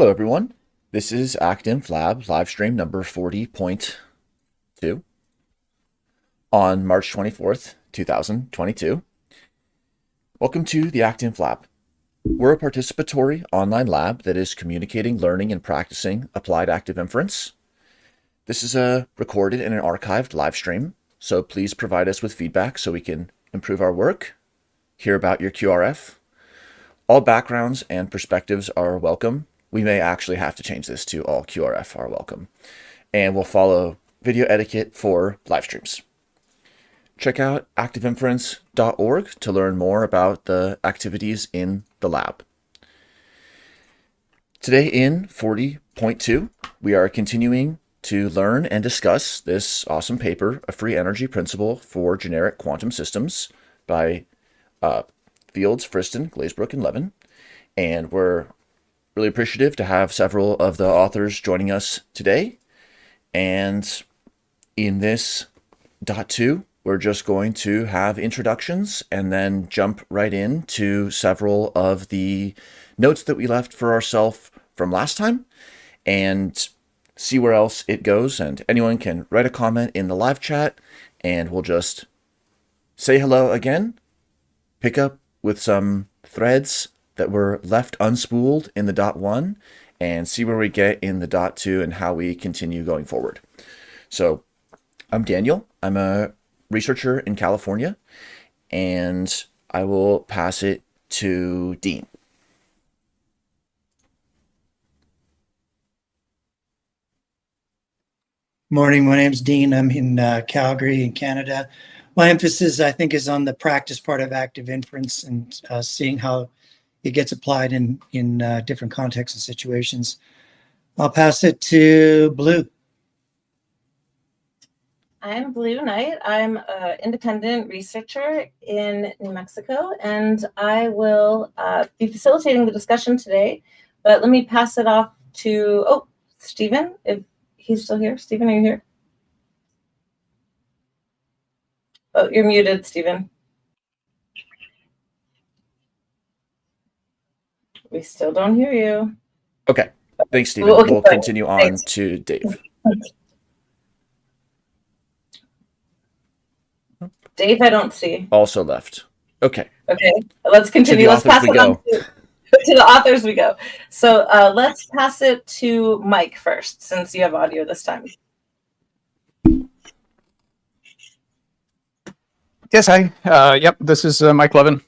Hello, everyone. This is ActInf Lab live stream number 40.2 on March 24th, 2022. Welcome to the ActInf Lab. We're a participatory online lab that is communicating, learning, and practicing applied active inference. This is a recorded and an archived live stream, so please provide us with feedback so we can improve our work, hear about your QRF. All backgrounds and perspectives are welcome. We may actually have to change this to all QRF are welcome. And we'll follow video etiquette for live streams. Check out activeinference.org to learn more about the activities in the lab. Today in 40.2, we are continuing to learn and discuss this awesome paper, A Free Energy Principle for Generic Quantum Systems by uh, Fields, Friston, Glazebrook, and Levin. And we're really appreciative to have several of the authors joining us today. And in this dot two, we're just going to have introductions and then jump right into several of the notes that we left for ourselves from last time and see where else it goes. And anyone can write a comment in the live chat and we'll just say hello again, pick up with some threads that were left unspooled in the dot one and see where we get in the dot two and how we continue going forward. So I'm Daniel. I'm a researcher in California, and I will pass it to Dean. Morning, my name's Dean. I'm in uh, Calgary in Canada. My emphasis, I think, is on the practice part of active inference and uh, seeing how it gets applied in, in uh, different contexts and situations. I'll pass it to Blue. I'm Blue Knight. I'm an independent researcher in New Mexico, and I will uh, be facilitating the discussion today. But let me pass it off to, oh, Stephen, if he's still here. Stephen, are you here? Oh, you're muted, Stephen. We still don't hear you. Okay. Thanks, Stephen. Okay, we'll continue on Thanks. to Dave. Dave, I don't see. Also left. Okay. Okay, let's continue. Let's pass we it on to, to the authors we go. So uh, let's pass it to Mike first, since you have audio this time. Yes, hi. Uh, yep, this is uh, Mike Levin.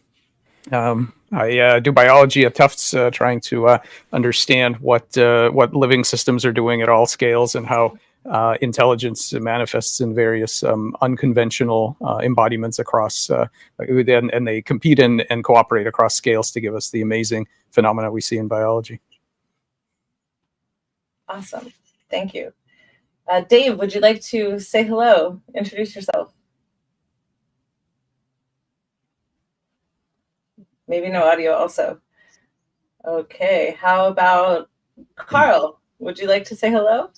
Um, I uh, do biology at Tufts, uh, trying to uh, understand what uh, what living systems are doing at all scales and how uh, intelligence manifests in various um, unconventional uh, embodiments across, and, and they compete and, and cooperate across scales to give us the amazing phenomena we see in biology. Awesome. Thank you. Dave, would you like to say hello? Introduce yourself. Maybe no audio also. Okay, how about Karl? Would you like to say hello?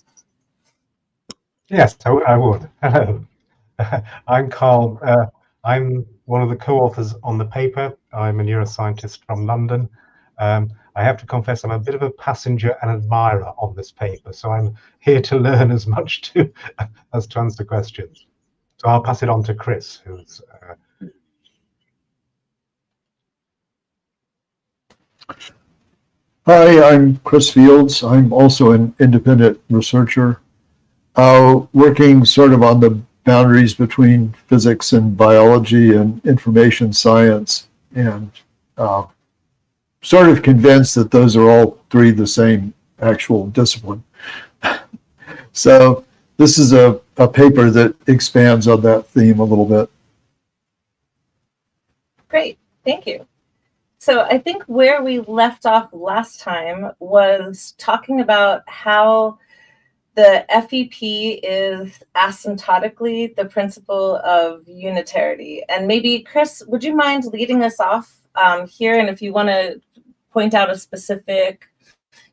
Yes, I would. Hello. I'm Karl. Uh, I'm one of the co-authors on the paper. I'm a neuroscientist from London. Um, I have to confess I'm a bit of a passenger and admirer on this paper, so I'm here to learn as much to as to answer questions. So I'll pass it on to Chris, who's uh, Hi, I'm Chris Fields. I'm also an independent researcher, uh, working sort of on the boundaries between physics and biology and information science, and uh, sort of convinced that those are all three the same actual discipline. so this is a, a paper that expands on that theme a little bit. Great, thank you. So I think where we left off last time was talking about how the FEP is asymptotically the principle of unitarity. And maybe, Chris, would you mind leading us off um, here? And if you want to point out a specific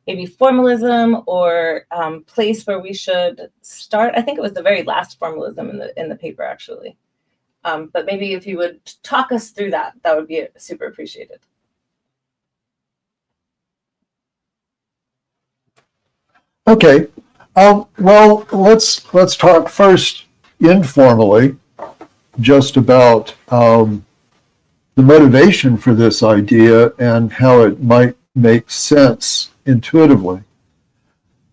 maybe formalism or um, place where we should start. I think it was the very last formalism in the in the paper actually. Um, but maybe if you would talk us through that, that would be super appreciated. Okay. Um, well, let's let's talk first informally, just about um, the motivation for this idea and how it might make sense intuitively.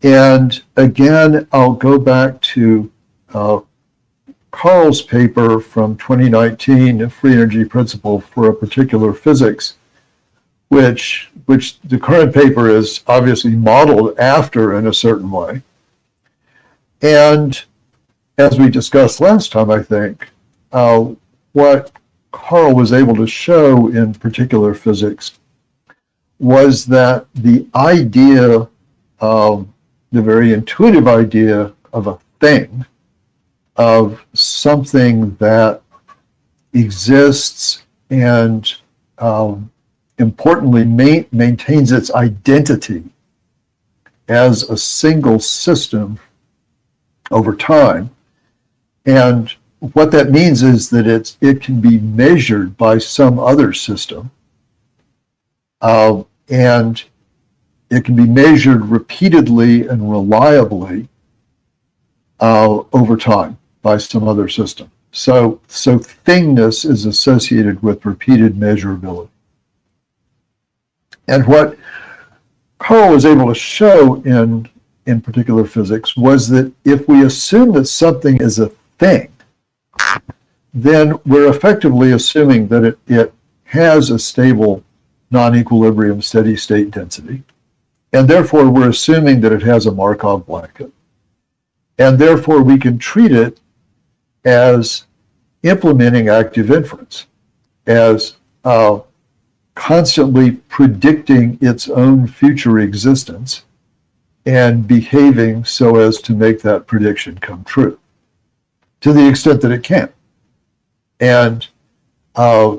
And again, I'll go back to uh, Karl's paper from 2019, a free energy principle for a particular physics, which which the current paper is obviously modeled after in a certain way. And as we discussed last time, I think, uh, what Karl was able to show in particular physics was that the idea, of the very intuitive idea of a thing, of something that exists and um, importantly ma maintains its identity as a single system over time. And what that means is that it's, it can be measured by some other system. Uh, and it can be measured repeatedly and reliably uh, over time by some other system. So, so thingness is associated with repeated measurability. And what Karl was able to show in, in particular physics was that if we assume that something is a thing, then we're effectively assuming that it, it has a stable non-equilibrium steady state density. And therefore, we're assuming that it has a Markov blanket. And therefore, we can treat it as implementing active inference, as uh, constantly predicting its own future existence and behaving so as to make that prediction come true to the extent that it can. And uh,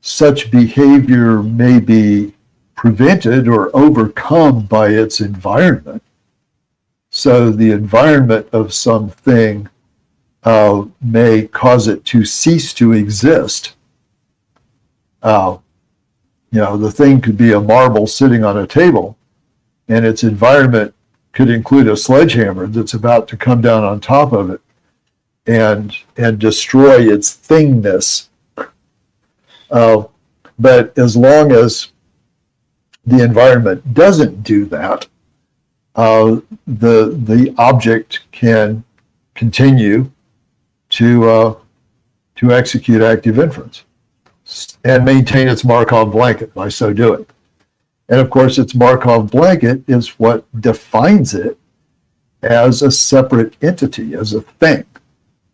such behavior may be prevented or overcome by its environment. So the environment of something uh, may cause it to cease to exist. Uh, you know, the thing could be a marble sitting on a table, and its environment could include a sledgehammer that's about to come down on top of it and and destroy its thingness. Uh, but as long as the environment doesn't do that, uh, the the object can continue to uh, to execute active inference and maintain its Markov blanket by so doing. And of course, its Markov blanket is what defines it as a separate entity, as a thing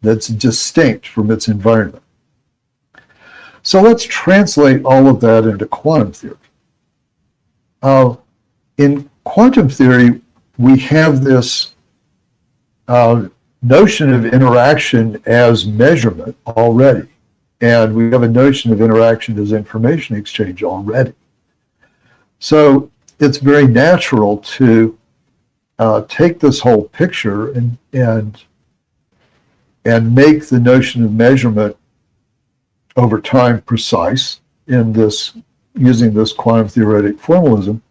that's distinct from its environment. So let's translate all of that into quantum theory. Uh, in quantum theory, we have this uh, notion of interaction as measurement already. And we have a notion of interaction as information exchange already. So it's very natural to uh, take this whole picture and, and, and make the notion of measurement over time precise in this, using this quantum theoretic formalism.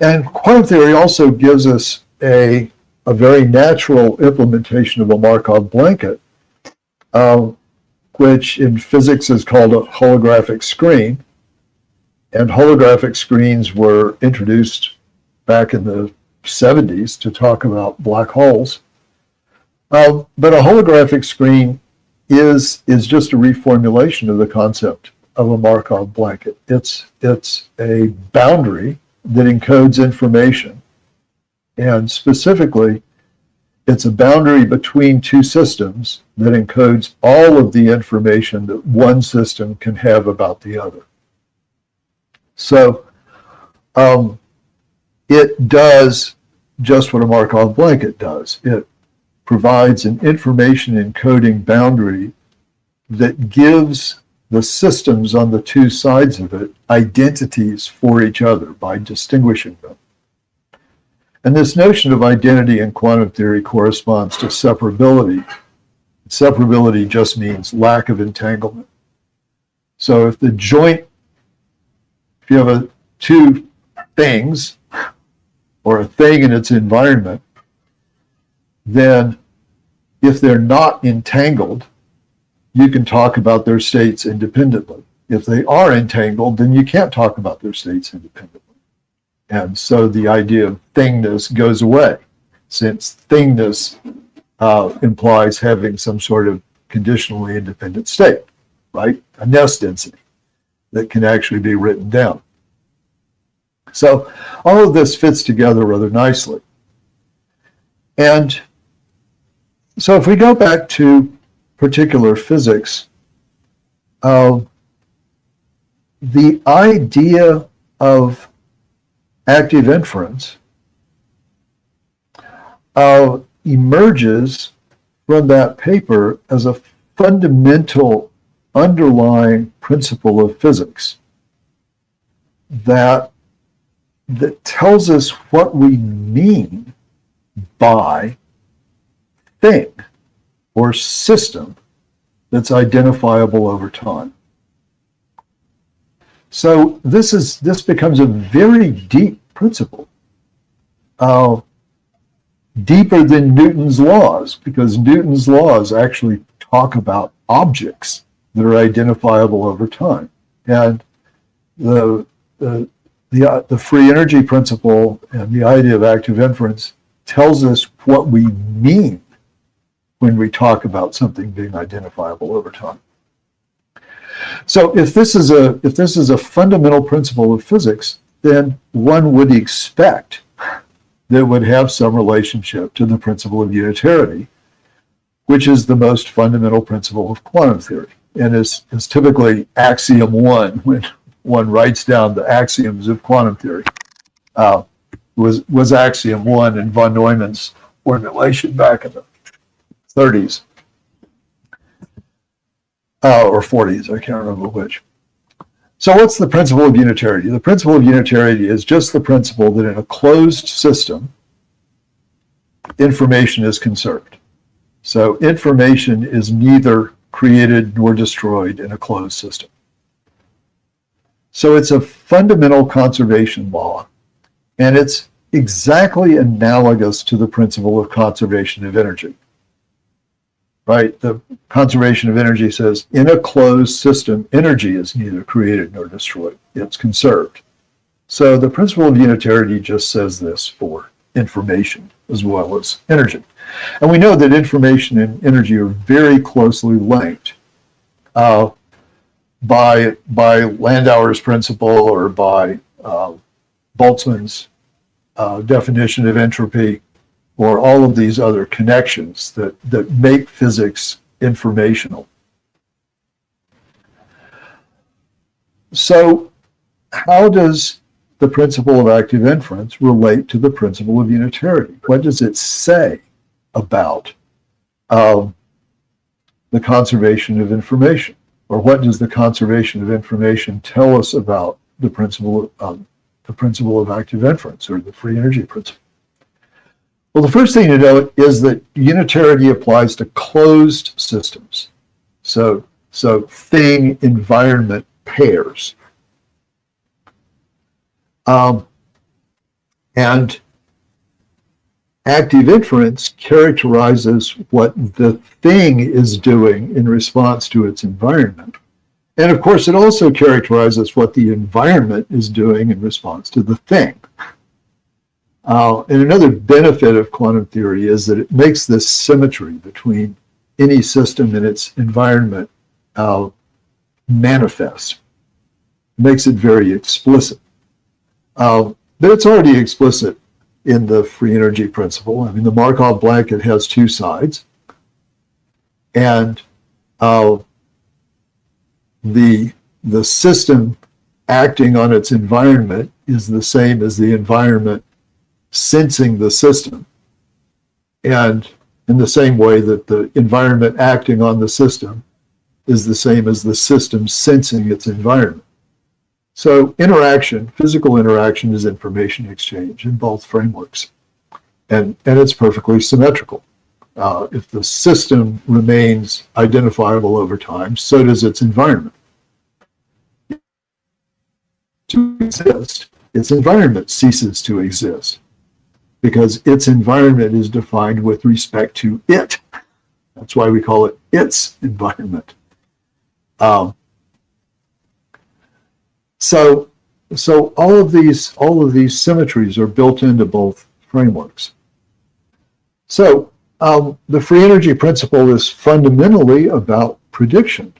And quantum theory also gives us a, a very natural implementation of a Markov blanket, uh, which in physics is called a holographic screen. And holographic screens were introduced back in the 70s to talk about black holes. Uh, but a holographic screen is, is just a reformulation of the concept of a Markov blanket. It's, it's a boundary that encodes information. And specifically, it's a boundary between two systems that encodes all of the information that one system can have about the other. So um, it does just what a Markov blanket does. It provides an information encoding boundary that gives the systems on the two sides of it identities for each other by distinguishing them. And this notion of identity in quantum theory corresponds to separability. Separability just means lack of entanglement. So if the joint, if you have a, two things or a thing in its environment, then if they're not entangled, you can talk about their states independently. If they are entangled, then you can't talk about their states independently. And so the idea of thingness goes away, since thingness uh, implies having some sort of conditionally independent state, right? A NESS density that can actually be written down. So all of this fits together rather nicely. And so if we go back to particular physics, uh, the idea of active inference uh, emerges from that paper as a fundamental underlying principle of physics that that tells us what we mean by thing or system that's identifiable over time. So this is this becomes a very deep principle, uh, deeper than Newton's laws, because Newton's laws actually talk about objects that are identifiable over time, and the the the, uh, the free energy principle and the idea of active inference tells us what we mean when we talk about something being identifiable over time. So if this is a if this is a fundamental principle of physics, then one would expect that would have some relationship to the principle of unitarity, which is the most fundamental principle of quantum theory and is, is typically axiom one when one writes down the axioms of quantum theory. Uh, was was axiom one in von Neumann's formulation back in the 30s uh, or 40s, I can't remember which. So what's the principle of unitarity? The principle of unitarity is just the principle that in a closed system, information is conserved. So information is neither created nor destroyed in a closed system. So it's a fundamental conservation law, and it's exactly analogous to the principle of conservation of energy right? The conservation of energy says in a closed system, energy is neither created nor destroyed, it's conserved. So the principle of unitarity just says this for information as well as energy. And we know that information and energy are very closely linked uh, by, by Landauer's principle or by uh, Boltzmann's uh, definition of entropy or all of these other connections that, that make physics informational. So how does the principle of active inference relate to the principle of unitarity? What does it say about um, the conservation of information? Or what does the conservation of information tell us about the principle of, um, the principle of active inference or the free energy principle? Well, the first thing to note is that unitarity applies to closed systems. So, so thing environment pairs. Um, and active inference characterizes what the thing is doing in response to its environment. And of course, it also characterizes what the environment is doing in response to the thing. Uh, and another benefit of quantum theory is that it makes this symmetry between any system and its environment uh, manifest. Makes it very explicit. Uh, but it's already explicit in the free energy principle. I mean, the Markov blanket has two sides. And uh, the, the system acting on its environment is the same as the environment sensing the system. And in the same way that the environment acting on the system is the same as the system sensing its environment. So interaction, physical interaction is information exchange in both frameworks. And, and it's perfectly symmetrical. Uh, if the system remains identifiable over time, so does its environment. To exist, its environment ceases to exist because its environment is defined with respect to it. That's why we call it its environment. Um, so, so all of these all of these symmetries are built into both frameworks. So um, the free energy principle is fundamentally about prediction,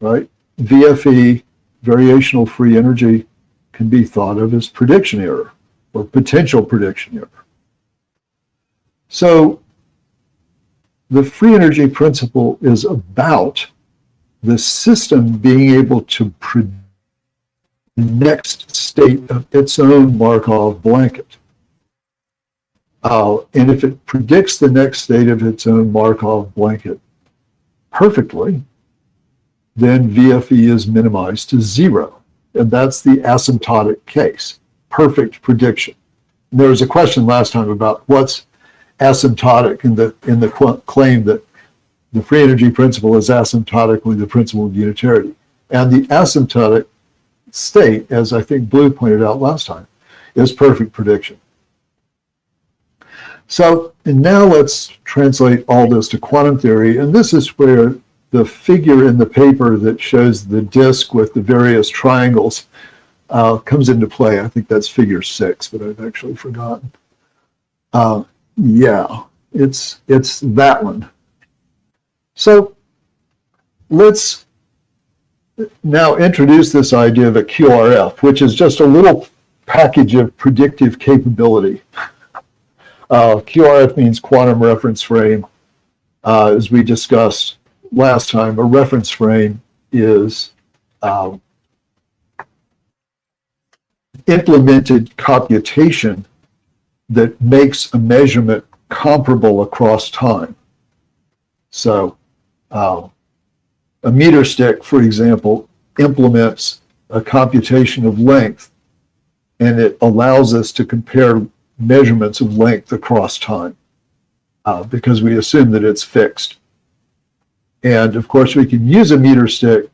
right? VFE, variational free energy, can be thought of as prediction error or potential prediction error. So the free energy principle is about the system being able to predict the next state of its own Markov blanket. Uh, and if it predicts the next state of its own Markov blanket perfectly, then VFE is minimized to zero. And that's the asymptotic case, perfect prediction. There was a question last time about what's asymptotic in the, in the claim that the free energy principle is asymptotically the principle of unitarity. And the asymptotic state, as I think Blue pointed out last time, is perfect prediction. So, now let's translate all this to quantum theory. And this is where the figure in the paper that shows the disk with the various triangles uh, comes into play. I think that's figure six, but I've actually forgotten. Uh, yeah, it's it's that one. So let's now introduce this idea of a QRF, which is just a little package of predictive capability. Uh, QRF means quantum reference frame. Uh, as we discussed last time, a reference frame is um, implemented computation that makes a measurement comparable across time. So uh, a meter stick, for example, implements a computation of length and it allows us to compare measurements of length across time uh, because we assume that it's fixed. And of course, we can use a meter stick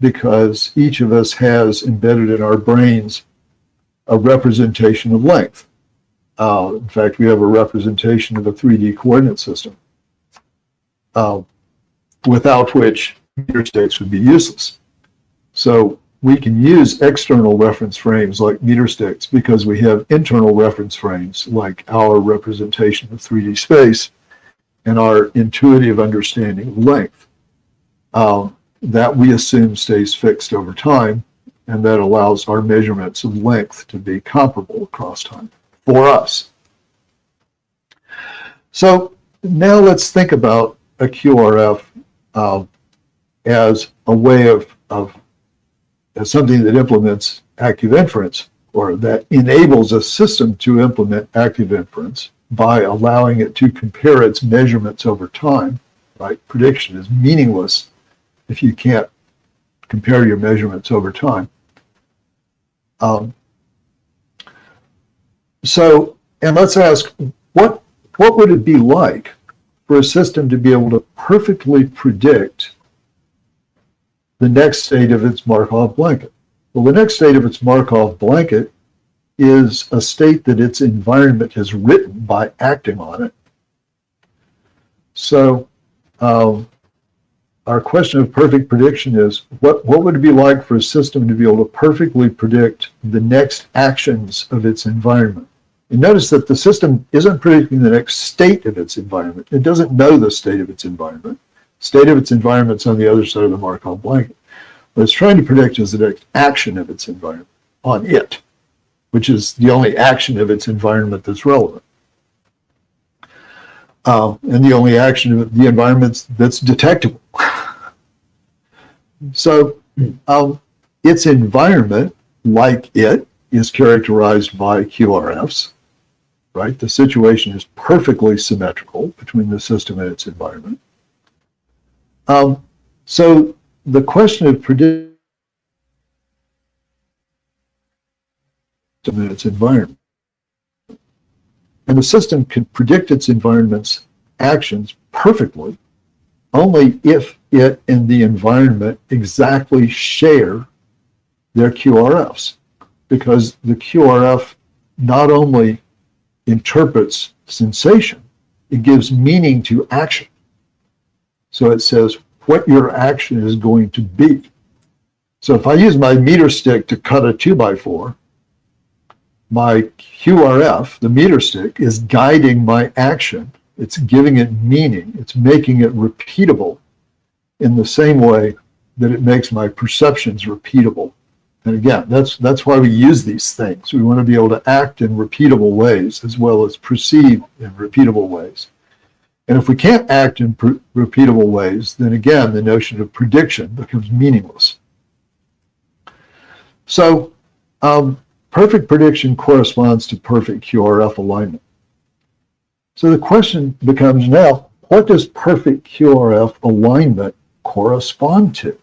because each of us has embedded in our brains a representation of length. Uh, in fact, we have a representation of a 3D coordinate system, uh, without which meter sticks would be useless. So we can use external reference frames like meter sticks because we have internal reference frames like our representation of 3D space and our intuitive understanding of length um, that we assume stays fixed over time and that allows our measurements of length to be comparable across time for us. So now let's think about a QRF uh, as a way of, of as something that implements active inference or that enables a system to implement active inference by allowing it to compare its measurements over time, right? Prediction is meaningless if you can't compare your measurements over time. Um, so, and let's ask, what, what would it be like for a system to be able to perfectly predict the next state of its Markov blanket? Well, the next state of its Markov blanket is a state that its environment has written by acting on it. So um, our question of perfect prediction is what, what would it be like for a system to be able to perfectly predict the next actions of its environment? And notice that the system isn't predicting the next state of its environment. It doesn't know the state of its environment. State of its environment is on the other side of the Markov blanket. What it's trying to predict is the next action of its environment on it, which is the only action of its environment that's relevant. Uh, and the only action of the environment that's detectable. so um, its environment, like it, is characterized by QRFs, right? The situation is perfectly symmetrical between the system and its environment. Um, so the question of predicting its environment. And the system can predict its environment's actions perfectly only if it and the environment exactly share their QRFs. Because the QRF not only interprets sensation. It gives meaning to action. So it says what your action is going to be. So if I use my meter stick to cut a two by four, my QRF, the meter stick, is guiding my action. It's giving it meaning. It's making it repeatable in the same way that it makes my perceptions repeatable. And again, that's that's why we use these things. We want to be able to act in repeatable ways as well as perceive in repeatable ways. And if we can't act in repeatable ways, then again, the notion of prediction becomes meaningless. So um, perfect prediction corresponds to perfect QRF alignment. So the question becomes now, what does perfect QRF alignment correspond to?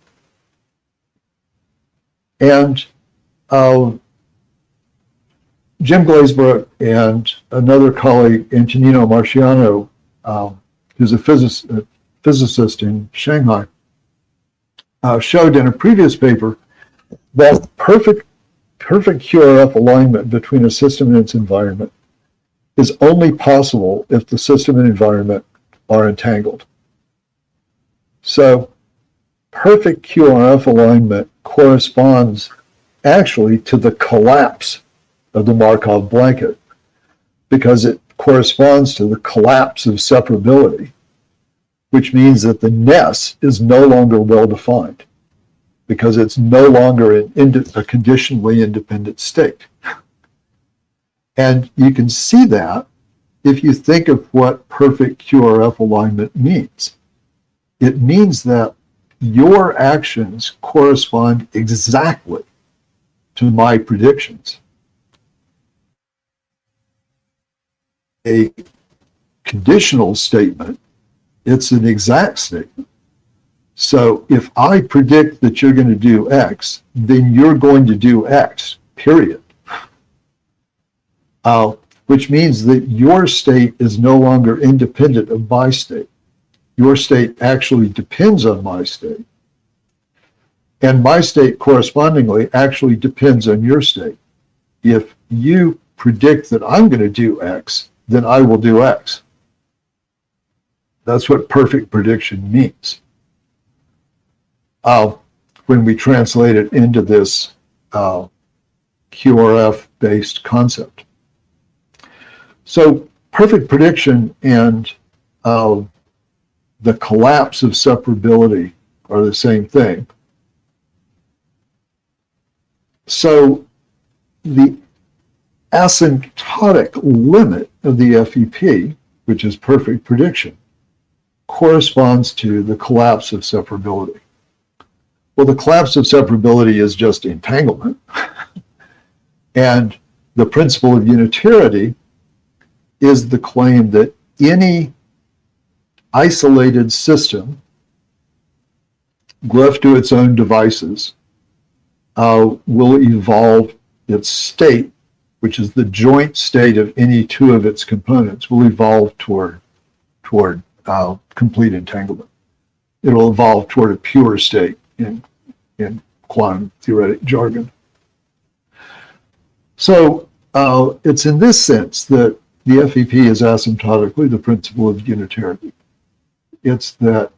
And uh, Jim Glazebrook and another colleague, Antonino Marciano, um, who's a, a, physicist in Shanghai, uh, showed in a previous paper that perfect, perfect QRF alignment between a system and its environment is only possible if the system and environment are entangled. So perfect QRF alignment corresponds actually to the collapse of the Markov blanket because it corresponds to the collapse of separability, which means that the ness is no longer well defined because it's no longer a conditionally independent state. And you can see that if you think of what perfect QRF alignment means. It means that your actions correspond exactly to my predictions. A conditional statement, it's an exact statement. So if I predict that you're going to do X, then you're going to do X, period. Uh, which means that your state is no longer independent of my state. Your state actually depends on my state. And my state correspondingly actually depends on your state. If you predict that I'm going to do X, then I will do X. That's what perfect prediction means. Uh, when we translate it into this uh, QRF-based concept. So perfect prediction and uh, the collapse of separability are the same thing. So the asymptotic limit of the FEP, which is perfect prediction, corresponds to the collapse of separability. Well, the collapse of separability is just entanglement. and the principle of unitarity is the claim that any isolated system left to its own devices uh, will evolve its state, which is the joint state of any two of its components, will evolve toward, toward uh, complete entanglement. It'll evolve toward a pure state in, in quantum theoretic jargon. So uh, it's in this sense that the FEP is asymptotically the principle of unitarity. It's that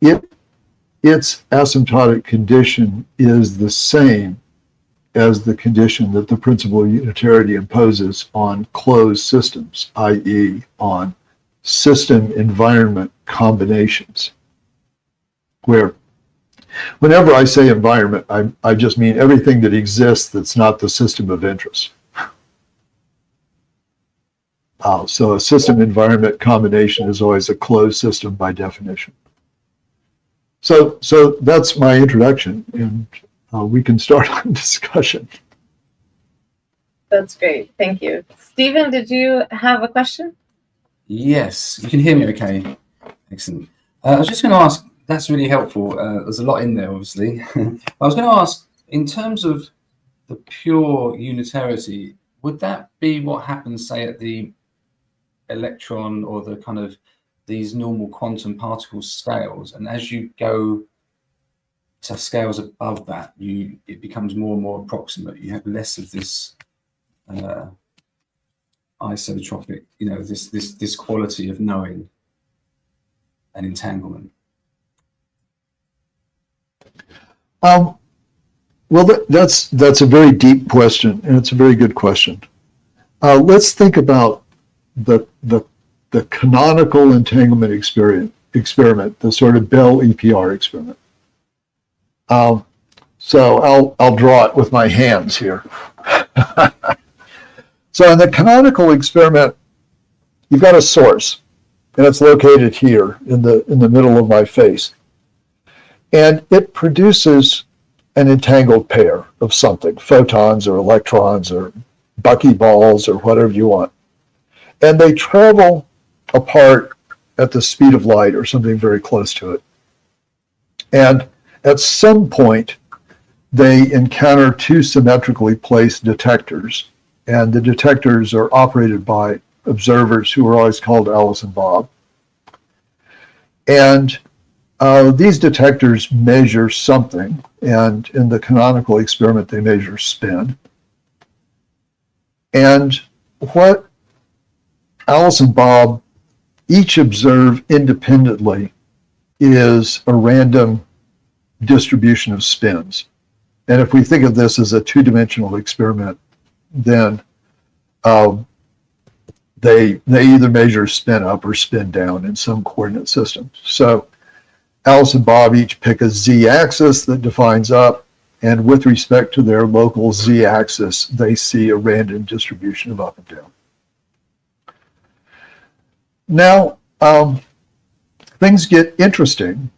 it its asymptotic condition is the same as the condition that the principle of unitarity imposes on closed systems, i.e. on system environment combinations, where whenever I say environment, I, I just mean everything that exists that's not the system of interest. Uh, so a system environment combination is always a closed system by definition. So, so that's my introduction, and uh, we can start on discussion. That's great. Thank you. Stephen, did you have a question? Yes, you can hear me okay. Excellent. Uh, I was just going to ask, that's really helpful. Uh, there's a lot in there, obviously. I was going to ask, in terms of the pure unitarity, would that be what happens, say, at the electron or the kind of these normal quantum particle scales. And as you go to scales above that, you it becomes more and more approximate. You have less of this uh, isotropic, you know, this this this quality of knowing an entanglement? Um, well, that, that's that's a very deep question, and it's a very good question. Uh, let's think about the the the canonical entanglement experiment experiment, the sort of Bell EPR experiment. Um, so I'll I'll draw it with my hands here. so in the canonical experiment, you've got a source, and it's located here in the in the middle of my face, and it produces an entangled pair of something, photons or electrons or buckyballs or whatever you want. And they travel apart at the speed of light or something very close to it. And at some point, they encounter two symmetrically placed detectors. And the detectors are operated by observers who are always called Alice and Bob. And uh, these detectors measure something, and in the canonical experiment, they measure spin. And what Alice and Bob each observe independently is a random distribution of spins. And if we think of this as a two-dimensional experiment, then um, they they either measure spin up or spin down in some coordinate system. So Alice and Bob each pick a z-axis that defines up, and with respect to their local z-axis, they see a random distribution of up and down. Now, um, things get interesting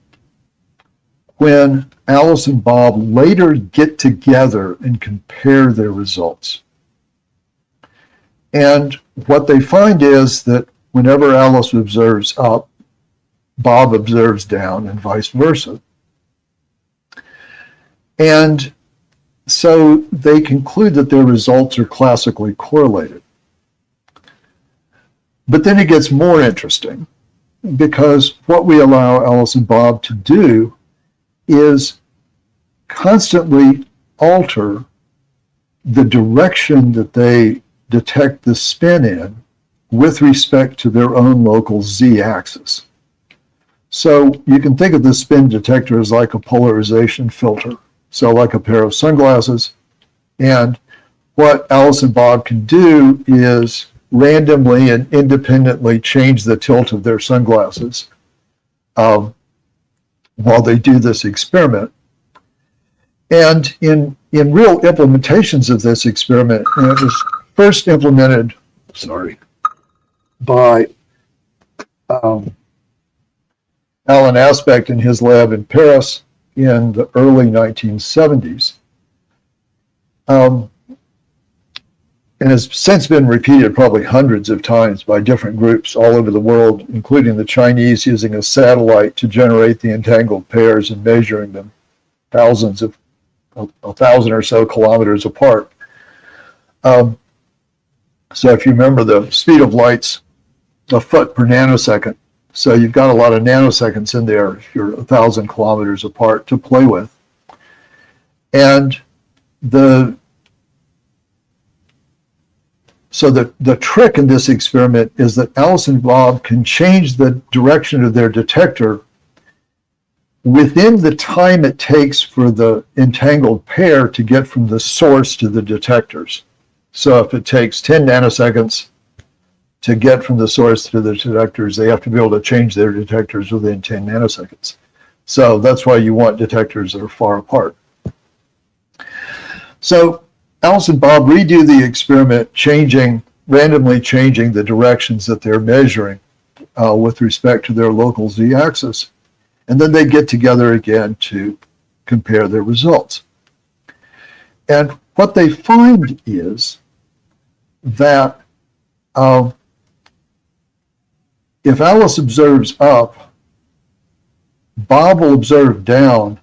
when Alice and Bob later get together and compare their results. And what they find is that whenever Alice observes up, Bob observes down and vice versa. And so they conclude that their results are classically correlated. But then it gets more interesting because what we allow Alice and Bob to do is constantly alter the direction that they detect the spin in with respect to their own local z-axis. So you can think of the spin detector as like a polarization filter. So like a pair of sunglasses. And what Alice and Bob can do is randomly and independently change the tilt of their sunglasses um, while they do this experiment. And in, in real implementations of this experiment, and it was first implemented, sorry, by um, Alan Aspect in his lab in Paris in the early 1970s. Um, and has since been repeated probably hundreds of times by different groups all over the world, including the Chinese using a satellite to generate the entangled pairs and measuring them thousands of, a, thousand or so kilometers apart. Um, so if you remember the speed of light's a foot per nanosecond, so you've got a lot of nanoseconds in there if you're a thousand kilometers apart to play with. And the so the, the trick in this experiment is that Alice and Bob can change the direction of their detector within the time it takes for the entangled pair to get from the source to the detectors. So if it takes 10 nanoseconds to get from the source to the detectors, they have to be able to change their detectors within 10 nanoseconds. So that's why you want detectors that are far apart. So Alice and Bob redo the experiment, changing, randomly changing the directions that they're measuring uh, with respect to their local z-axis. And then they get together again to compare their results. And what they find is that um, if Alice observes up, Bob will observe down,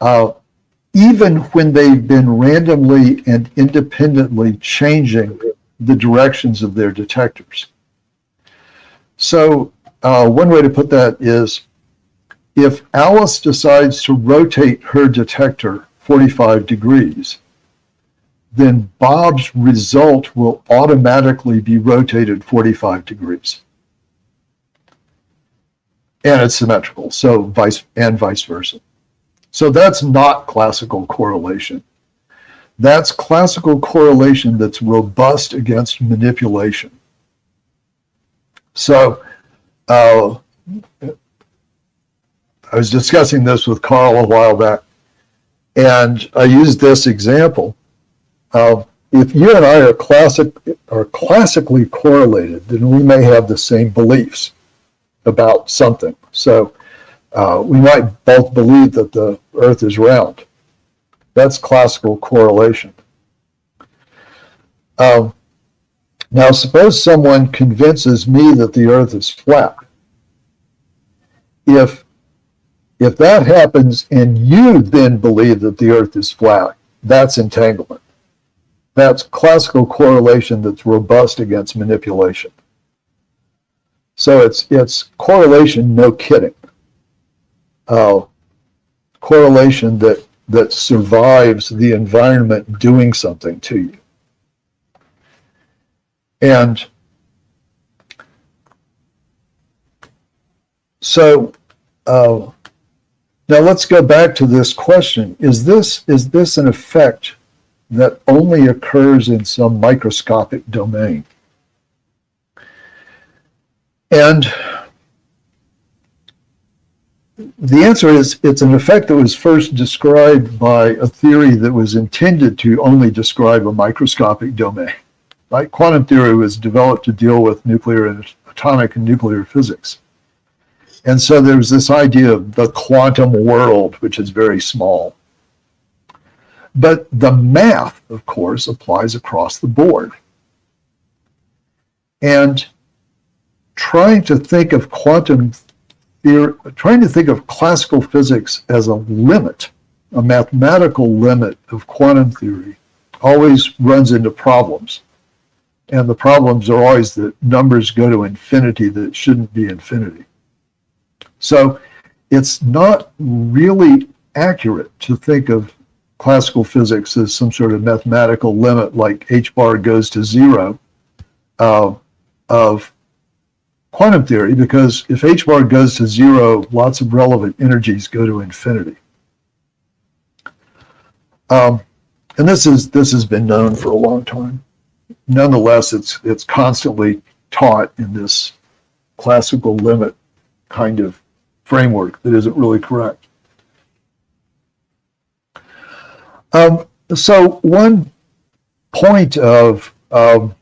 uh, even when they've been randomly and independently changing the directions of their detectors. So uh, one way to put that is if Alice decides to rotate her detector 45 degrees, then Bob's result will automatically be rotated 45 degrees. And it's symmetrical, so vice and vice versa. So that's not classical correlation. That's classical correlation that's robust against manipulation. So uh, I was discussing this with Karl a while back, and I used this example. Uh, if you and I are classic are classically correlated, then we may have the same beliefs about something. So uh, we might both believe that the Earth is round. That's classical correlation. Um, now, suppose someone convinces me that the Earth is flat. If if that happens and you then believe that the Earth is flat, that's entanglement. That's classical correlation that's robust against manipulation. So it's it's correlation, no kidding. Uh, correlation that that survives the environment doing something to you. And so uh, now let's go back to this question. Is this is this an effect that only occurs in some microscopic domain? And the answer is it's an effect that was first described by a theory that was intended to only describe a microscopic domain. Right? Quantum theory was developed to deal with nuclear and atomic and nuclear physics. And so there's this idea of the quantum world, which is very small. But the math, of course, applies across the board. And trying to think of quantum theory, trying to think of classical physics as a limit, a mathematical limit of quantum theory, always runs into problems. And the problems are always that numbers go to infinity that shouldn't be infinity. So it's not really accurate to think of classical physics as some sort of mathematical limit like h bar goes to zero uh, of quantum theory because if h bar goes to zero, lots of relevant energies go to infinity. Um, and this is this has been known for a long time. Nonetheless, it's it's constantly taught in this classical limit kind of framework that isn't really correct. Um, so one point of um,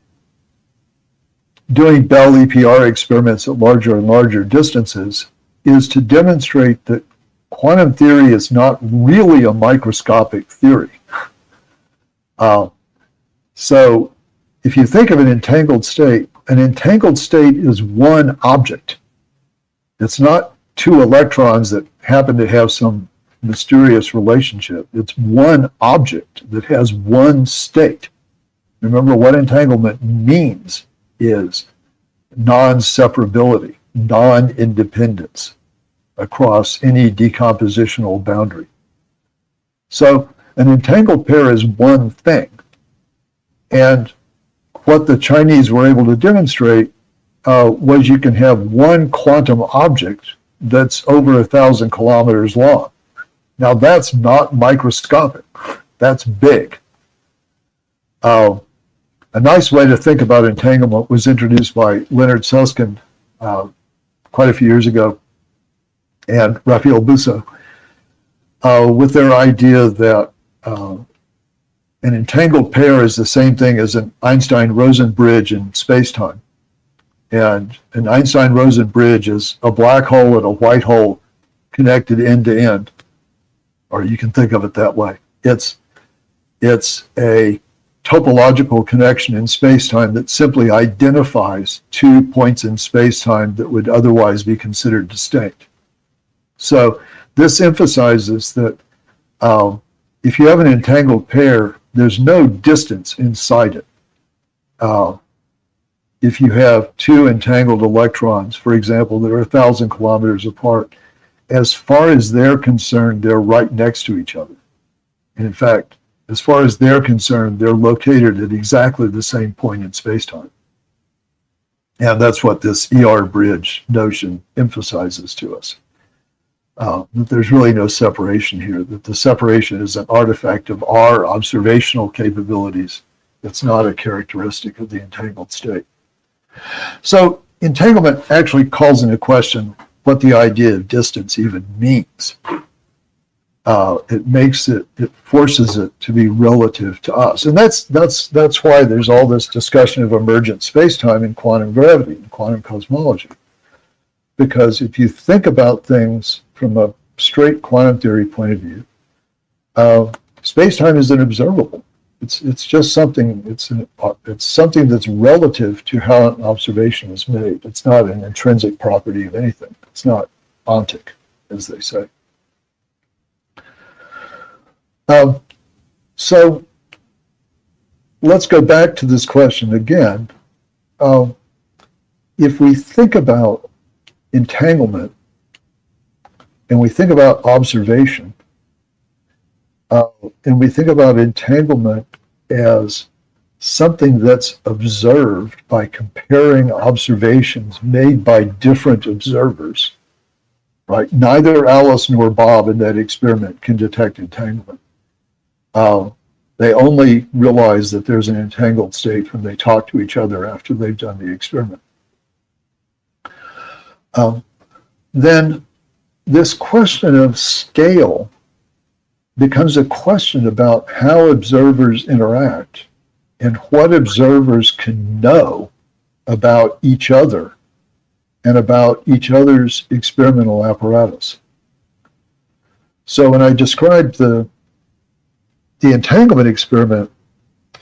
doing Bell EPR experiments at larger and larger distances is to demonstrate that quantum theory is not really a microscopic theory. Uh, so if you think of an entangled state, an entangled state is one object. It's not two electrons that happen to have some mysterious relationship. It's one object that has one state. Remember what entanglement means is non-separability, non-independence across any decompositional boundary. So an entangled pair is one thing. And what the Chinese were able to demonstrate uh, was you can have one quantum object that's over a thousand kilometers long. Now that's not microscopic, that's big. Uh, a nice way to think about entanglement was introduced by Leonard Susskind uh, quite a few years ago and Raphael Bousso uh, with their idea that uh, an entangled pair is the same thing as an Einstein-Rosen bridge in spacetime. And an Einstein-Rosen bridge is a black hole and a white hole connected end to end, or you can think of it that way. It's, it's a topological connection in spacetime that simply identifies two points in spacetime that would otherwise be considered distinct. So this emphasizes that um, if you have an entangled pair, there's no distance inside it. Uh, if you have two entangled electrons, for example, that are a thousand kilometers apart, as far as they're concerned, they're right next to each other. And in fact, as far as they're concerned, they're located at exactly the same point in spacetime. And that's what this ER bridge notion emphasizes to us. Uh, that there's really no separation here, that the separation is an artifact of our observational capabilities. It's not a characteristic of the entangled state. So entanglement actually calls into question what the idea of distance even means. Uh, it makes it, it forces it to be relative to us. And that's, that's, that's why there's all this discussion of emergent spacetime and quantum gravity and quantum cosmology. Because if you think about things from a straight quantum theory point of view, uh, space-time is unobservable. It's it's just something. It's an, it's something that's relative to how an observation is made. It's not an intrinsic property of anything. It's not ontic, as they say. Um, so let's go back to this question again. Um, if we think about entanglement and we think about observation, uh, and we think about entanglement as something that's observed by comparing observations made by different observers, right? Neither Alice nor Bob in that experiment can detect entanglement. Uh, they only realize that there's an entangled state when they talk to each other after they've done the experiment. Um, then this question of scale becomes a question about how observers interact and what observers can know about each other and about each other's experimental apparatus. So when I described the, the entanglement experiment,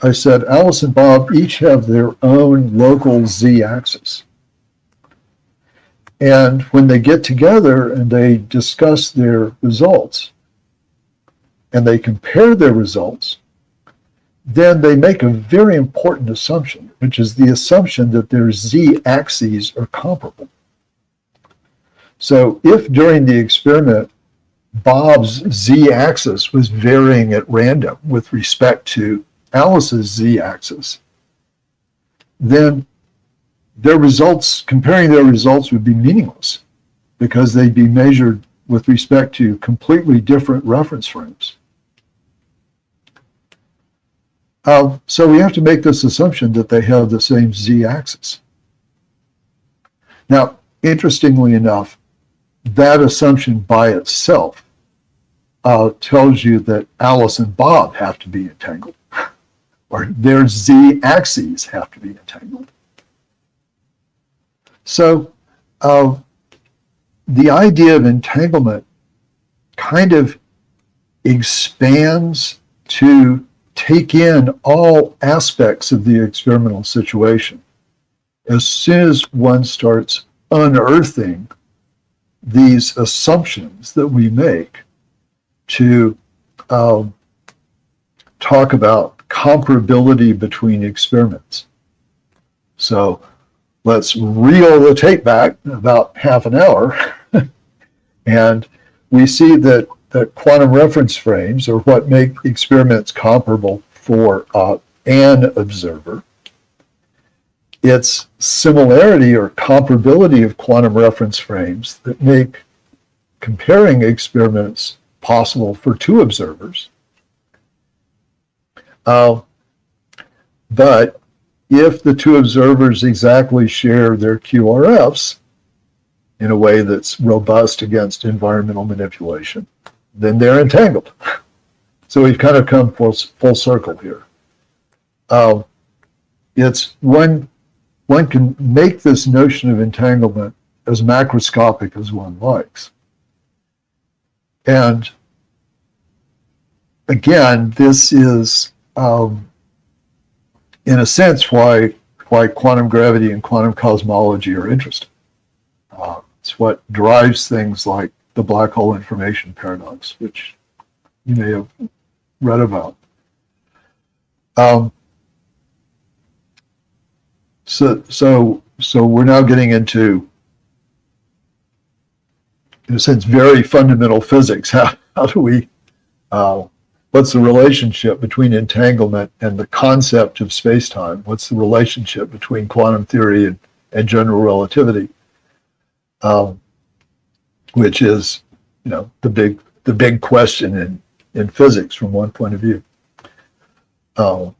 I said Alice and Bob each have their own local z-axis. And when they get together and they discuss their results, and they compare their results, then they make a very important assumption, which is the assumption that their z-axes are comparable. So if during the experiment, Bob's z-axis was varying at random with respect to Alice's z-axis, then their results, comparing their results would be meaningless because they'd be measured with respect to completely different reference frames. Uh, so we have to make this assumption that they have the same z-axis. Now, interestingly enough, that assumption by itself uh, tells you that Alice and Bob have to be entangled, or their z-axes have to be entangled. So uh, the idea of entanglement kind of expands to take in all aspects of the experimental situation. As soon as one starts unearthing these assumptions that we make to um, talk about comparability between experiments. So let's reel the tape back about half an hour and we see that that quantum reference frames are what make experiments comparable for uh, an observer. It's similarity or comparability of quantum reference frames that make comparing experiments possible for two observers. Uh, but if the two observers exactly share their QRFs in a way that's robust against environmental manipulation, then they're entangled. So we've kind of come full, full circle here. Uh, it's one, one can make this notion of entanglement as macroscopic as one likes. And again, this is, um, in a sense, why, why quantum gravity and quantum cosmology are interesting. Uh, it's what drives things like the black hole information paradox, which you may have read about. Um, so, so, so we're now getting into, in a sense, very fundamental physics. How, how do we, uh, what's the relationship between entanglement and the concept of space-time? What's the relationship between quantum theory and, and general relativity? Um, which is, you know, the big the big question in, in physics from one point of view. Uh,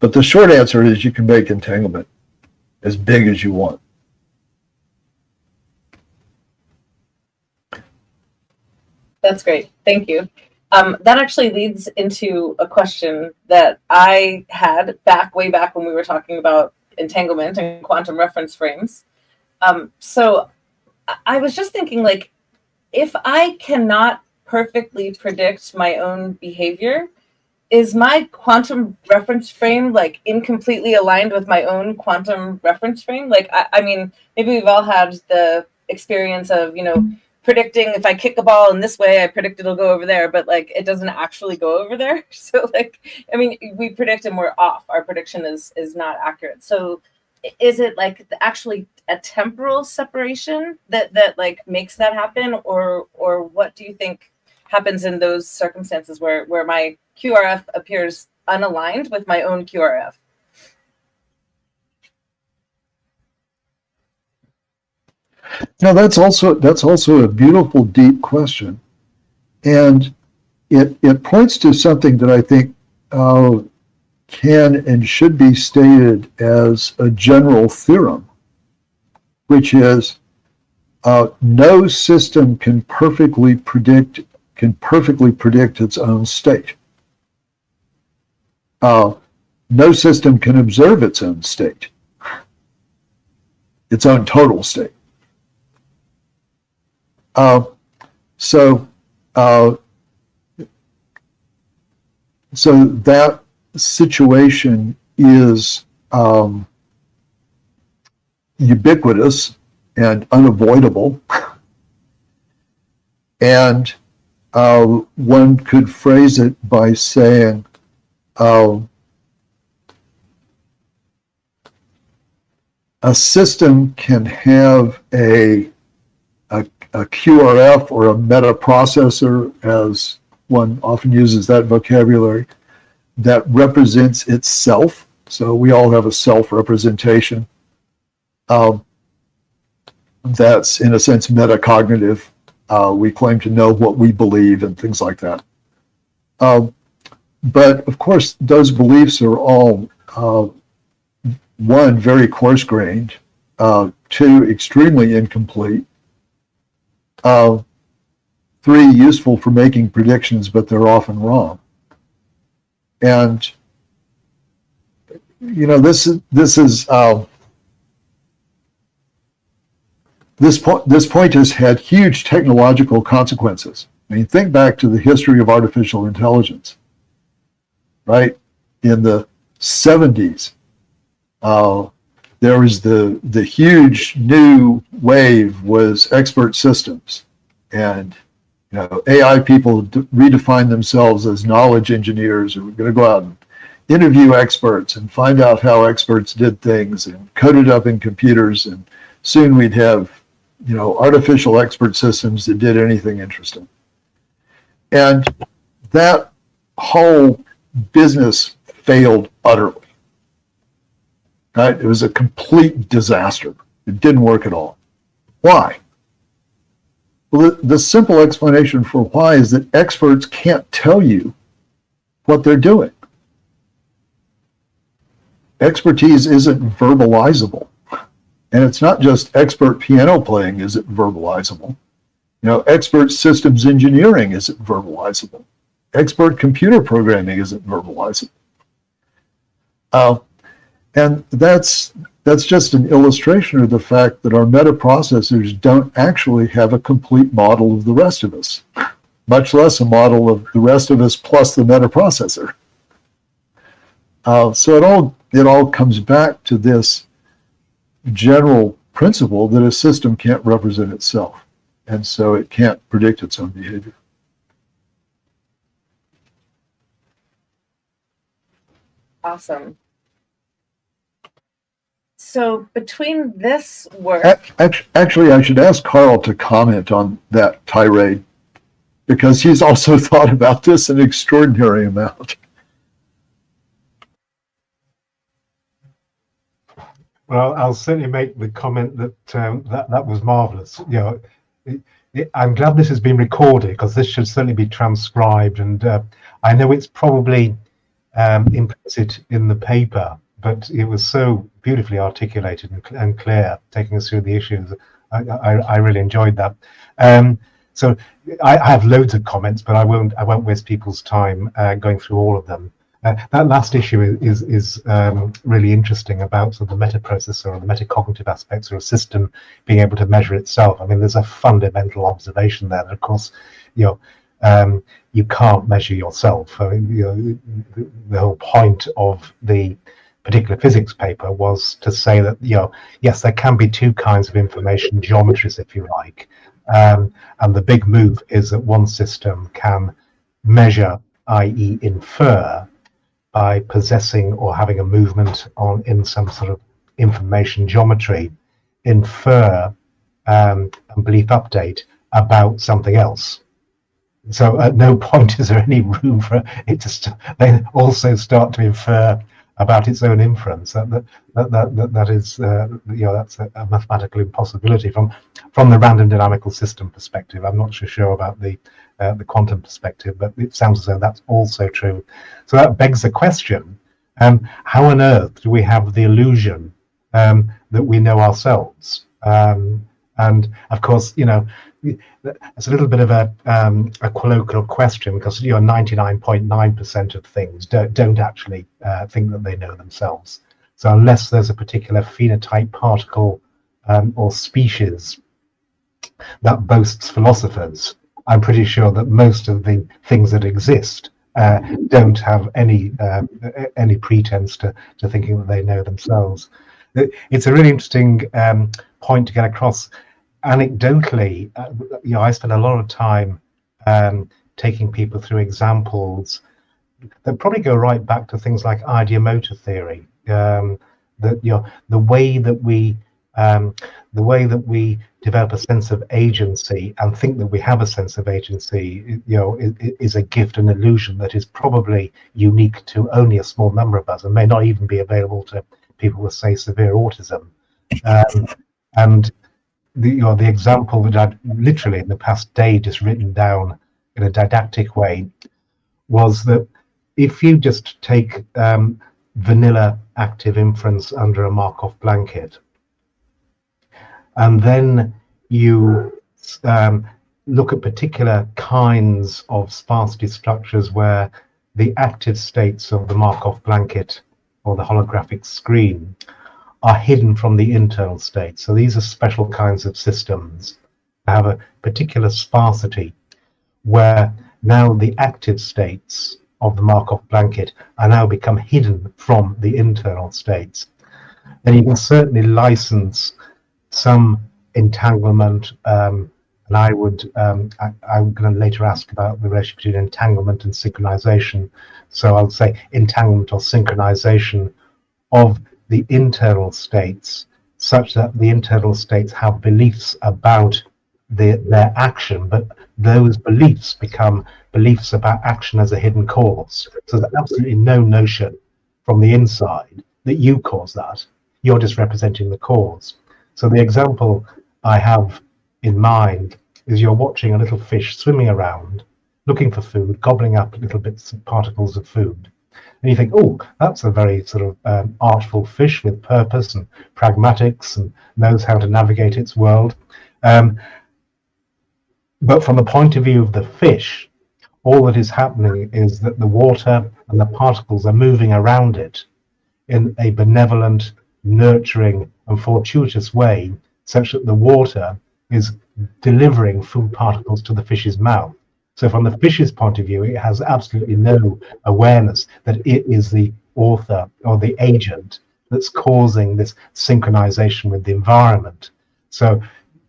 but the short answer is you can make entanglement as big as you want. That's great. Thank you. Um, that actually leads into a question that I had back way back when we were talking about entanglement and quantum reference frames. Um, so I- I was just thinking, like, if I cannot perfectly predict my own behavior, is my quantum reference frame like incompletely aligned with my own quantum reference frame? Like, I, I mean, maybe we've all had the experience of, you know, predicting if I kick a ball in this way, I predict it'll go over there, but like it doesn't actually go over there. So like, I mean, we predict and we're off. Our prediction is is not accurate. So is it like actually a temporal separation that that like makes that happen, or or what do you think happens in those circumstances where where my QRF appears unaligned with my own QRF? Now that's also that's also a beautiful, deep question, and it it points to something that I think uh, can and should be stated as a general theorem, which is uh, no system can perfectly predict can perfectly predict its own state. Uh, no system can observe its own state, its own total state. Uh, so, uh, so that situation is um, ubiquitous and unavoidable. and uh, one could phrase it by saying, a system can have a a QRF or a meta processor, as one often uses that vocabulary, that represents itself. So we all have a self representation. Um, that's, in a sense, metacognitive. Uh, we claim to know what we believe and things like that. Um, but of course, those beliefs are all uh, one, very coarse grained, uh, two, extremely incomplete uh, three, useful for making predictions, but they're often wrong. And you know, this is this is uh, this point. This point has had huge technological consequences. I mean, think back to the history of artificial intelligence. Right? In the '70s, uh, there was the the huge new wave was expert systems. And you know ai people redefine themselves as knowledge engineers who are going to go out and interview experts and find out how experts did things and code it up in computers. And soon we'd have you know artificial expert systems that did anything interesting. And that whole business failed utterly Right? It was a complete disaster. It didn't work at all. Why? Well, the, the simple explanation for why is that experts can't tell you what they're doing. Expertise isn't verbalizable. And it's not just expert piano playing is it verbalizable. You know, expert systems engineering isn't verbalizable. Expert computer programming isn't verbalizable. Uh, and that's that's just an illustration of the fact that our metaprocessors don't actually have a complete model of the rest of us, much less a model of the rest of us plus the metaprocessor. Uh, so it all it all comes back to this general principle that a system can't represent itself, and so it can't predict its own behavior. Awesome. So between this work, Actually, I should ask Karl to comment on that tirade. because he's also thought about this an extraordinary amount. Well, I'll certainly make the comment that um, that that was marvelous. You know, it, it, I'm glad this has been recorded because this should certainly be transcribed, and uh, I know it's probably um, implicit in the paper, but it was so beautifully articulated and, and clear, taking us through the issues. I, I, I really enjoyed that. Um, so I, I, have loads of comments, but I won't I won't waste people's time uh, going through all of them. Uh, that last issue is is, is um, really interesting about sort of the metaprocessor or the metacognitive aspects or a system being able to measure itself. I mean, there's a fundamental observation there that, of course, you know, um, you can't measure yourself. I mean, you know, the, whole point of the particular physics paper was to say that you know yes there can be two kinds of information geometries if you like um, and the big move is that one system can measure i.e infer by possessing or having a movement on in some sort of information geometry, infer um, and belief update about something else. So at no point is there any room for it to st- then also start to infer about its own inference. That that that that, that is uh, you know that's a, a, mathematical impossibility from from the random dynamical system perspective. I'm not so sure about the uh, the quantum perspective, but it sounds as though that's also true. So that begs the question: um, How on earth do we have the illusion um, that we know ourselves? Um, and of course, you know, it's a little bit of a, um, a colloquial question because you know 99.9% of things don't, don't actually uh, think that they know themselves. So unless there's a particular phenotype particle um, or species that boasts philosophers, I'm pretty sure that most of the things that exist uh, don't have any uh, any pretense to, to thinking that they know themselves. It's a really interesting um, point to get across anecdotally, uh, you know, I spend a lot of time um, taking people through examples that probably go right back to things like ideomotor theory. Um, that you know, the way that we um, the way that we develop a sense of agency and think that we have a sense of agency, you know, is, is, a gift, an illusion that is probably unique to only a small number of us and may not even be available to people with, say, severe autism. Um, and the, you know, the example that I'd literally in the past day just written down in a didactic way was that if you just take um, vanilla active inference under a Markov blanket, and then you um, look at particular kinds of sparsity structures where the active states of the Markov blanket or the holographic screen are hidden from the internal state. So these are special kinds of systems that have a particular sparsity where now the active states of the Markov blanket are now become hidden from the internal states. Then you can certainly license some entanglement, um, and I would, um, I, I'm going to later ask about the relationship between entanglement and synchronization. So I'll say entanglement or synchronization of the internal states such that the internal states have beliefs about the, their action, but those beliefs become beliefs about action as a hidden cause. So there's absolutely no notion from the inside that you cause that. You're just representing the cause. So the example I have in mind is you're watching a little fish swimming around, looking for food, gobbling up little bits of particles of food and you think, oh, that's a very sort of um, artful fish with purpose and pragmatics and knows how to navigate its world. Um, but from the point of view of the fish, all that is happening is that the water and the particles are moving around it in a benevolent, nurturing, and fortuitous way, such that the water is delivering food particles to the fish's mouth. So from the fish's point of view, it has absolutely no awareness that it is the author or the agent that's causing this synchronization with the environment. So,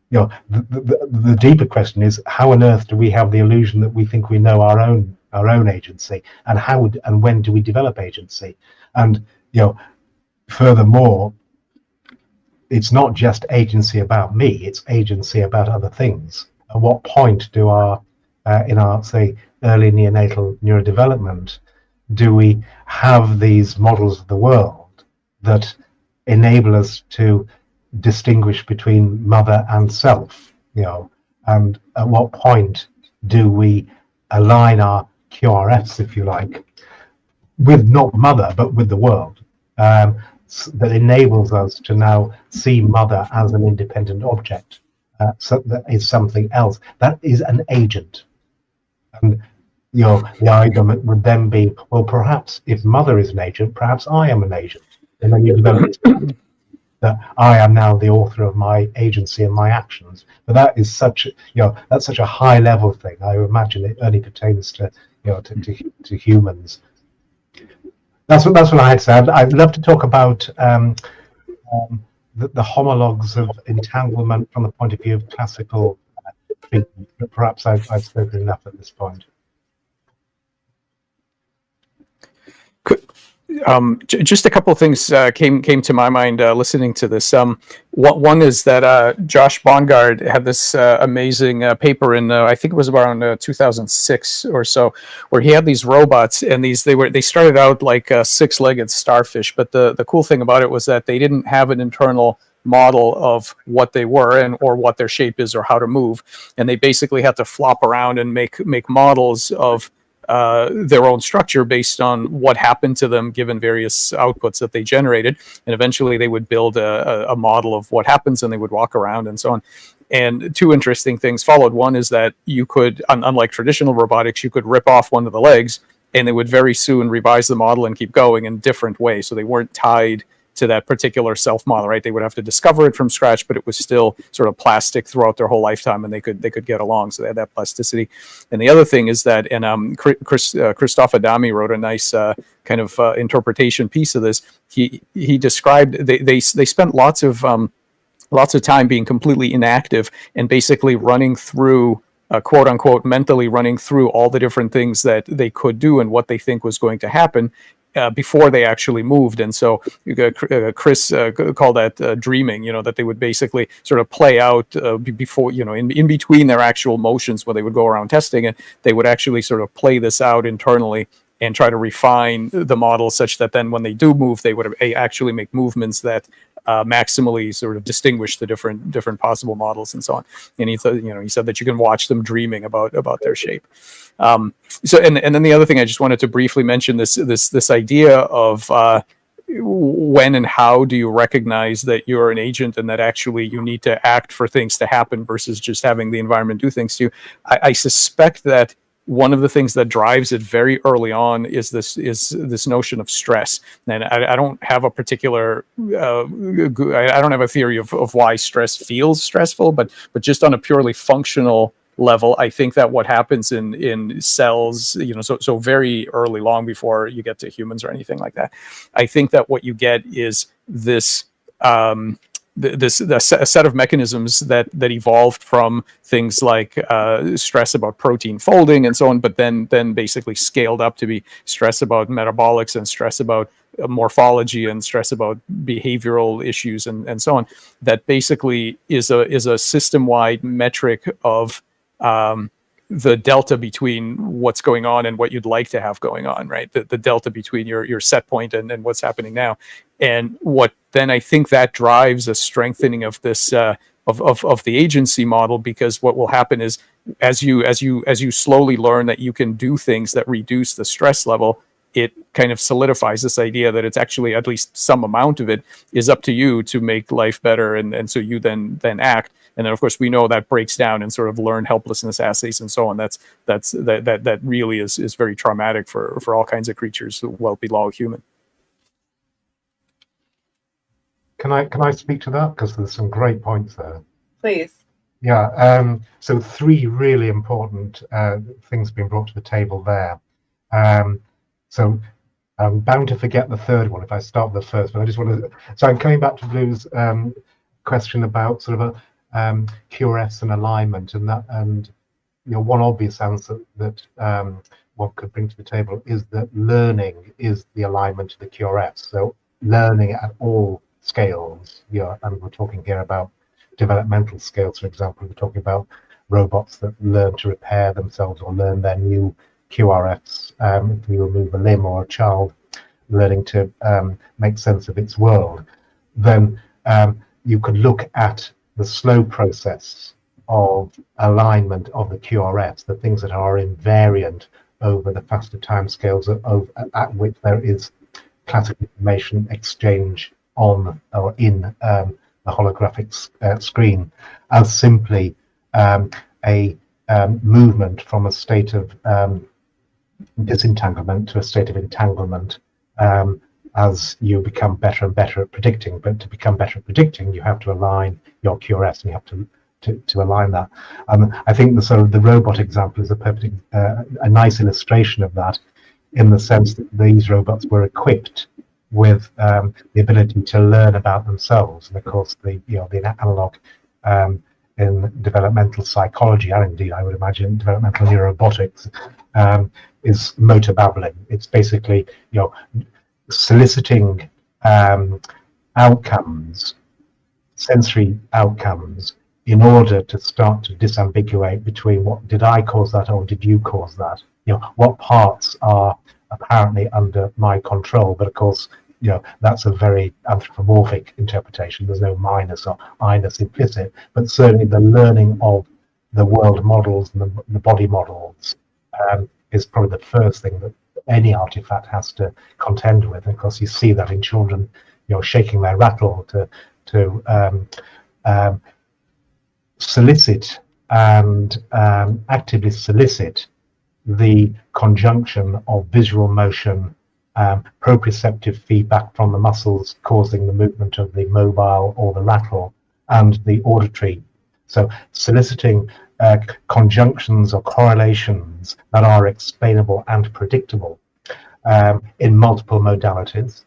you know, the, the, the deeper question is how on earth do we have the illusion that we think we know our own our own agency, and how and when do we develop agency? And you know, furthermore, it's not just agency about me; it's agency about other things. At what point do our uh, in our, say, early neonatal neurodevelopment, do we have these models of the world that enable us to distinguish between mother and self, you know, and at what point do we align our QRFs, if you like, with not mother, but with the world, um, that enables us to now see mother as an independent object, uh, so that is something else. That is an agent. And you know, the argument would then be, well, perhaps if mother is an agent, perhaps I am an agent. And then you develop that I am now the author of my agency and my actions. But that is such, you know, that's such a high level thing. I imagine it only pertains to, you know, to, to, to humans. That's what that's what I had say. I'd, love to talk about um, um, the, the, homologs of entanglement from the point of view of classical treatment. But perhaps I've, I've spoken enough at this point. Um, just a couple of things uh, came came to my mind uh, listening to this. Um, what, one is that uh, Josh Bongard had this uh, amazing uh, paper in uh, I think it was around 2006 or so, where he had these robots and these they were they started out like six-legged starfish, but the the cool thing about it was that they didn't have an internal model of what they were and or what their shape is or how to move and they basically had to flop around and make make models of uh, their own structure based on what happened to them given various outputs that they generated. And eventually they would build a, a model of what happens and they would walk around and so on. And two interesting things followed. One is that you could, unlike traditional robotics, you could rip off one of the legs and they would very soon revise the model and keep going in different ways. So they weren't tied to that particular self model, right? They would have to discover it from scratch, but it was still sort of plastic throughout their whole lifetime, and they could they could get along. So they had that plasticity. And the other thing is that, and um, Chris uh, Christoph Adami wrote a nice uh, kind of uh, interpretation piece of this. He he described they they they spent lots of um, lots of time being completely inactive and basically running through uh, quote unquote mentally running through all the different things that they could do and what they think was going to happen uh, before they actually moved. And so uh, Chris uh, called that uh, dreaming, you know, that they would basically sort of play out uh, before, you know, in, in between their actual motions when they would go around testing it, they would actually sort of play this out internally and try to refine the model such that then when they do move, they would actually make movements that uh, maximally sort of distinguish the different different possible models and so on. And he thought, you know, he said that you can watch them dreaming about about their shape. Um, so, and and then the other thing I just wanted to briefly mention this this this idea of uh, when and how do you recognize that you're an agent and that actually you need to act for things to happen versus just having the environment do things to you. I, I suspect that one of the things that drives it very early on is this is this notion of stress. And i, I don't have a particular uh, i don't have a theory of, of why stress feels stressful but but just on a purely functional level i think that what happens in in cells you know so so very early long before you get to humans or anything like that i think that what you get is this um, this the set of mechanisms that that evolved from things like uh, stress about protein folding and so on, but then then basically scaled up to be stress about metabolics and stress about uh, morphology and stress about behavioral issues and, and so on. That basically is a is a system wide metric of um, the delta between what's going on and what you'd like to have going on, right? The, the delta between your, your set point and, and what's happening now. And what then I think that drives a strengthening of this, uh, of, of, of the agency model, because what will happen is as you, as you, as you slowly learn that you can do things that reduce the stress level, it kind of solidifies this idea that it's actually at least some amount of it is up to you to make life better and, and so you then then act and then of course we know that breaks down in sort of learned helplessness assays and so on. That's that's that that, that really is is very traumatic for for all kinds of creatures well below human. Can i can i speak to that? Because there's some great points there. Please. Yeah um so three really important uh, things being brought to the table there. Um so I'm bound to forget the third one if I start with the first, but I just want to. So I'm coming back to Blue's um, question about sort of a um, QRFs and alignment, and that, and you know, one obvious answer that um, one could bring to the table is that learning is the alignment to the QRFs. So learning at all scales, you know, and we're talking here about developmental scales, for example. We're talking about robots that learn to repair themselves or learn their new QRFs. Um, if you remove a limb or a child learning to um, make sense of its world, then um, you could look at the slow process of alignment of the QRFs, the things that are invariant over the faster timescales of, at which there is classic information exchange on or in um, the holographic uh, screen as simply um, a um, movement from a state of um, disentanglement to a state of entanglement um, as you become better and better at predicting. But to become better at predicting, you have to align your QRFs and you have to to, to align that. Um, I think the sort of the robot example is a perfect, uh, a nice illustration of that, in the sense that these robots were equipped with um, the ability to learn about themselves, and of course the you know the analog um, in developmental psychology, and indeed I would imagine developmental neurorobotics, um, is motor babbling. It's basically you know soliciting um, outcomes, sensory outcomes, in order to start to disambiguate between what did I cause that or did you cause that? You know, what parts are apparently under my control, but of course, you know, that's a very anthropomorphic interpretation. There's no minus or minus implicit, but certainly the learning of the world models and the, the body models um, is probably the first thing that any artifact has to contend with. And of course, you see that in children, you know, shaking their rattle to to um, um, solicit and um, actively solicit the conjunction of visual motion, um, proprioceptive feedback from the muscles causing the movement of the mobile or the rattle, and the auditory. So soliciting uh, conjunctions or correlations that are explainable and predictable um, in multiple modalities.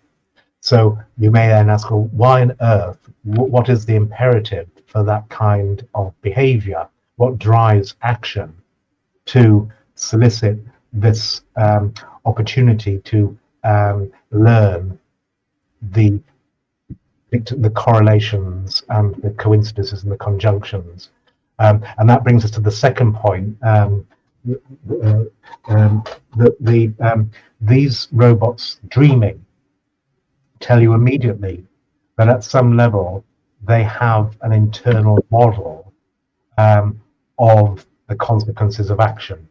So you may then ask, well, why on earth? What is the imperative for that kind of behavior? What drives action to solicit this um, opportunity to um, learn the the correlations and the coincidences and the conjunctions. Um, and that brings us to the second point. Um, uh, um, the, the um, these robots dreaming tell you immediately that at some level they have an internal model um, of the consequences of action.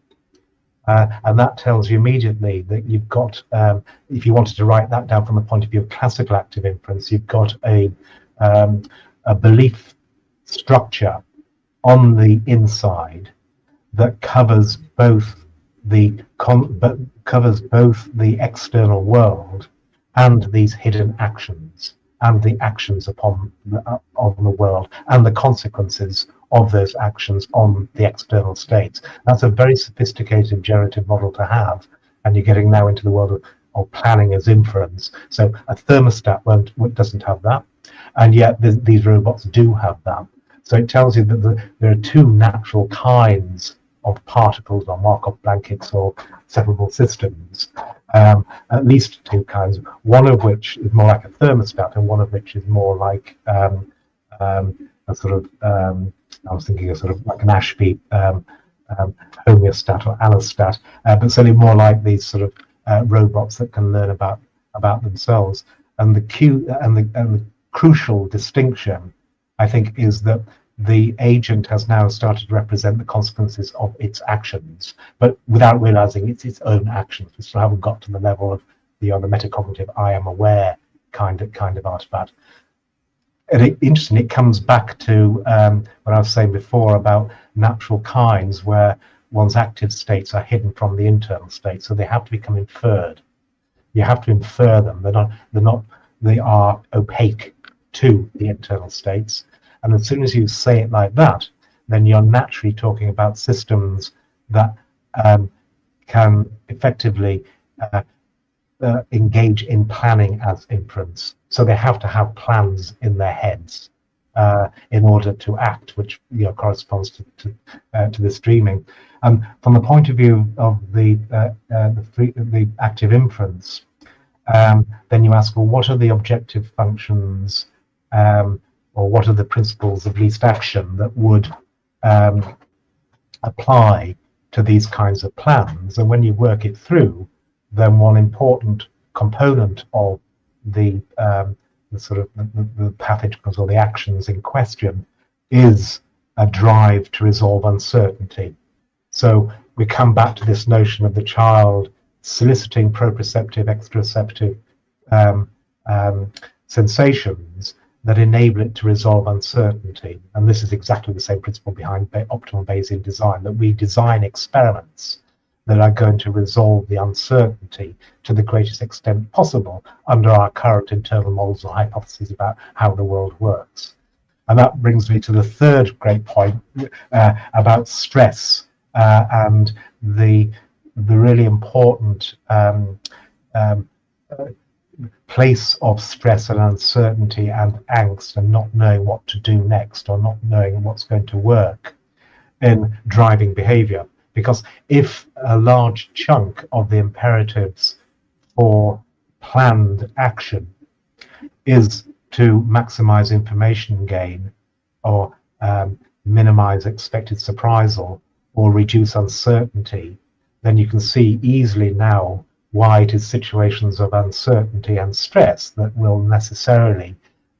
Uh, and that tells you immediately that you've got, um, if you wanted to write that down from the point of view of classical active inference, you've got a, a belief structure on the inside that covers both the but covers both the external world and these hidden actions and the actions upon the, uh, of the world and the consequences of those actions on the external states. That's a very sophisticated generative model to have, and you're getting now into the world of, of planning as inference. So a thermostat won't, doesn't have that, and yet th these robots do have that. So it tells you that the, there are two natural kinds of particles or Markov blankets or separable systems, um, at least two kinds, one of which is more like a thermostat and one of which is more like um, um, a sort of, um, I was thinking of sort of like an Ashby um, um, homeostat or allostat, uh, but certainly more like these sort of uh, robots that can learn about about themselves. And the, and the, and the crucial distinction, I think, is that the agent has now started to represent the consequences of its actions, but without realizing it's its own actions. We still haven't got to the level of the other metacognitive I am aware kind of kind of artifact. And it, interesting, it comes back to um, what I was saying before about natural kinds where one's active states are hidden from the internal state, so they have to become inferred. You have to infer them. They're not. They're not. They are opaque to the internal states and as soon as you say it like that, then you're naturally talking about systems that um, can effectively uh, uh, engage in planning as inference. So they have to have plans in their heads uh, in order to act, which you know corresponds to to, uh, to this dreaming. And from the point of view of the uh, uh, the, free, the active inference, um, then you ask, well, what are the objective functions um, or what are the principles of least action that would um, apply to these kinds of plans. And when you work it through, then one important component of the, um, the sort of the, the pathogens or the actions in question is a drive to resolve uncertainty. So we come back to this notion of the child soliciting proprioceptive, exteroceptive um, um, sensations that enable it to resolve uncertainty. And this is exactly the same principle behind optimal Bayesian design, that we design experiments that are going to resolve the uncertainty to the greatest extent possible under our current internal models or hypotheses about how the world works. And that brings me to the third great point uh, about stress uh, and the the really important um, um, place of stress and uncertainty and angst and not knowing what to do next or not knowing what's going to work in driving behavior. Because if a large chunk of the imperatives for planned action is to maximize information gain or um, minimize expected surprisal or reduce uncertainty, then you can see easily now why it is situations of uncertainty and stress that will necessarily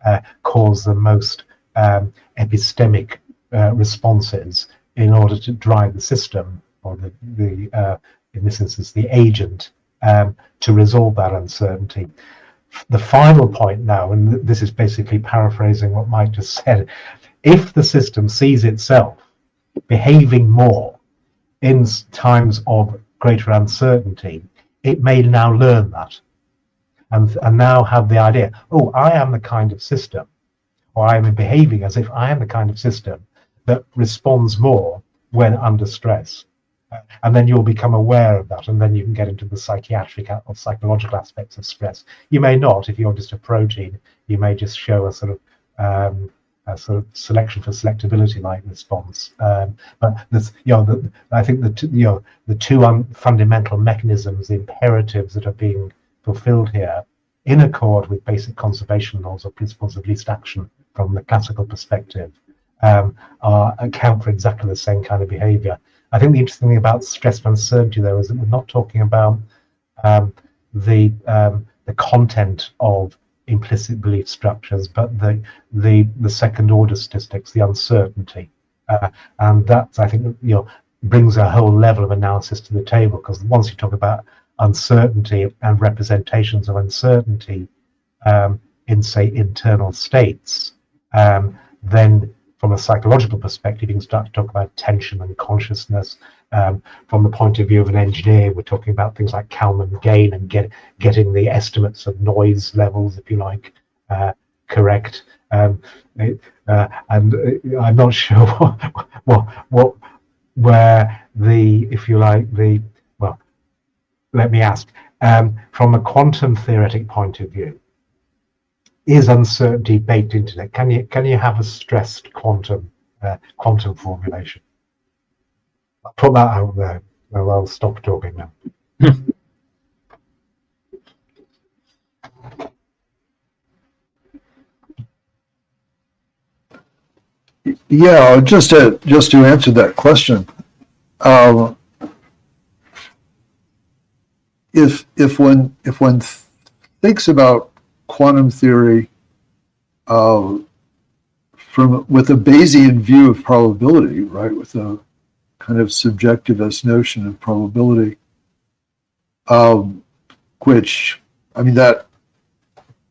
uh, cause the most um, epistemic uh, responses in order to drive the system or the, the uh, in this instance the agent um, to resolve that uncertainty. The final point now, and this is basically paraphrasing what Mike just said, if the system sees itself behaving more in times of greater uncertainty, it may now learn that and, and now have the idea, oh, I am the kind of system, or I am behaving as if I am the kind of system that responds more when under stress. And then you'll become aware of that, and then you can get into the psychiatric or psychological aspects of stress. You may not, if you're just a protein, you may just show a sort of um, sort of selection for selectability like response. Um, but this, you know, the, I think the two, you know the two um, fundamental mechanisms, the imperatives that are being fulfilled here, in accord with basic conservation laws or principles of least action from the classical perspective, um, are, account for exactly the same kind of behaviour. I think the interesting thing about stress and uncertainty, though, is that we're not talking about um, the um, the content of implicit belief structures, but the the the second order statistics, the uncertainty, uh, and that I think you know brings a whole level of analysis to the table because once you talk about uncertainty and representations of uncertainty um, in say internal states, um, then from a psychological perspective, you can start to talk about tension and consciousness. Um, from the point of view of an engineer, we're talking about things like Kalman gain and get, getting the estimates of noise levels, if you like, uh, correct. Um, uh, and uh, I'm not sure what, what, what, where the, if you like, the, well, let me ask, um, from a quantum theoretic point of view, is uncertainty baked into it? Can you can you have a stressed quantum uh, quantum formulation? I'll put that out there. Well, I'll stop talking now. Yeah, just to just to answer that question, um, if if one if one thinks about quantum theory uh, from with a Bayesian view of probability, right, with a kind of subjectivist notion of probability, um, which, I mean, that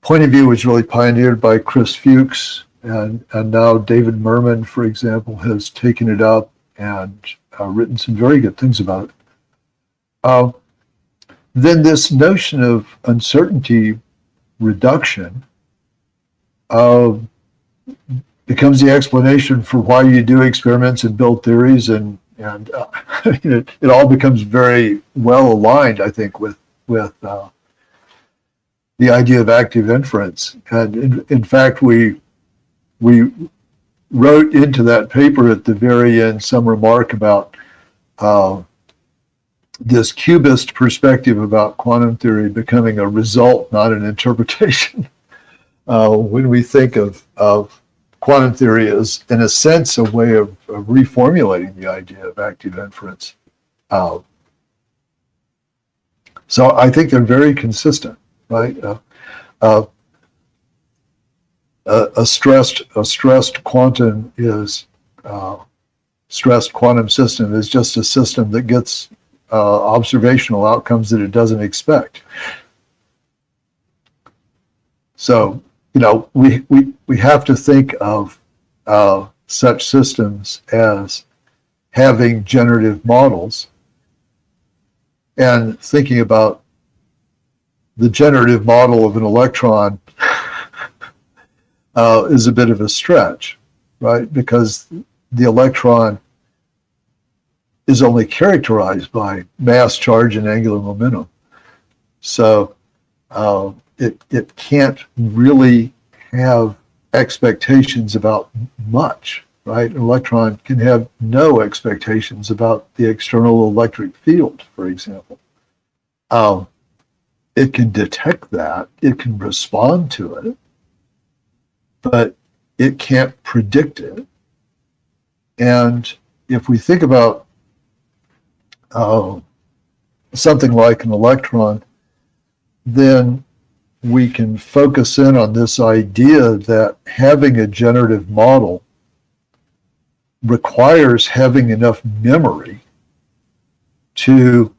point of view was really pioneered by Chris Fuchs, and, and now David Mermin, for example, has taken it up and uh, written some very good things about it. Uh, then this notion of uncertainty reduction uh, becomes the explanation for why you do experiments and build theories and and uh, it, it all becomes very well aligned I think with with uh, the idea of active inference and in, in fact we we wrote into that paper at the very end some remark about uh, this QBist perspective about quantum theory becoming a result, not an interpretation. uh, when we think of, of quantum theory is, in a sense, a way of, of reformulating the idea of active inference. Uh, so I think they're very consistent, right? Uh, uh, a, stressed a stressed quantum is uh, stressed quantum system is just a system that gets uh, observational outcomes that it doesn't expect. So you know we we we have to think of uh, such systems as having generative models and thinking about the generative model of an electron uh, is a bit of a stretch, right? Because the electron is only characterized by mass, charge, and angular momentum. So uh, it, it can't really have expectations about much, right? An electron can have no expectations about the external electric field, for example. Um, it can detect that, it can respond to it, but it can't predict it. And if we think about uh, something like an electron, then we can focus in on this idea that having a generative model requires having enough memory to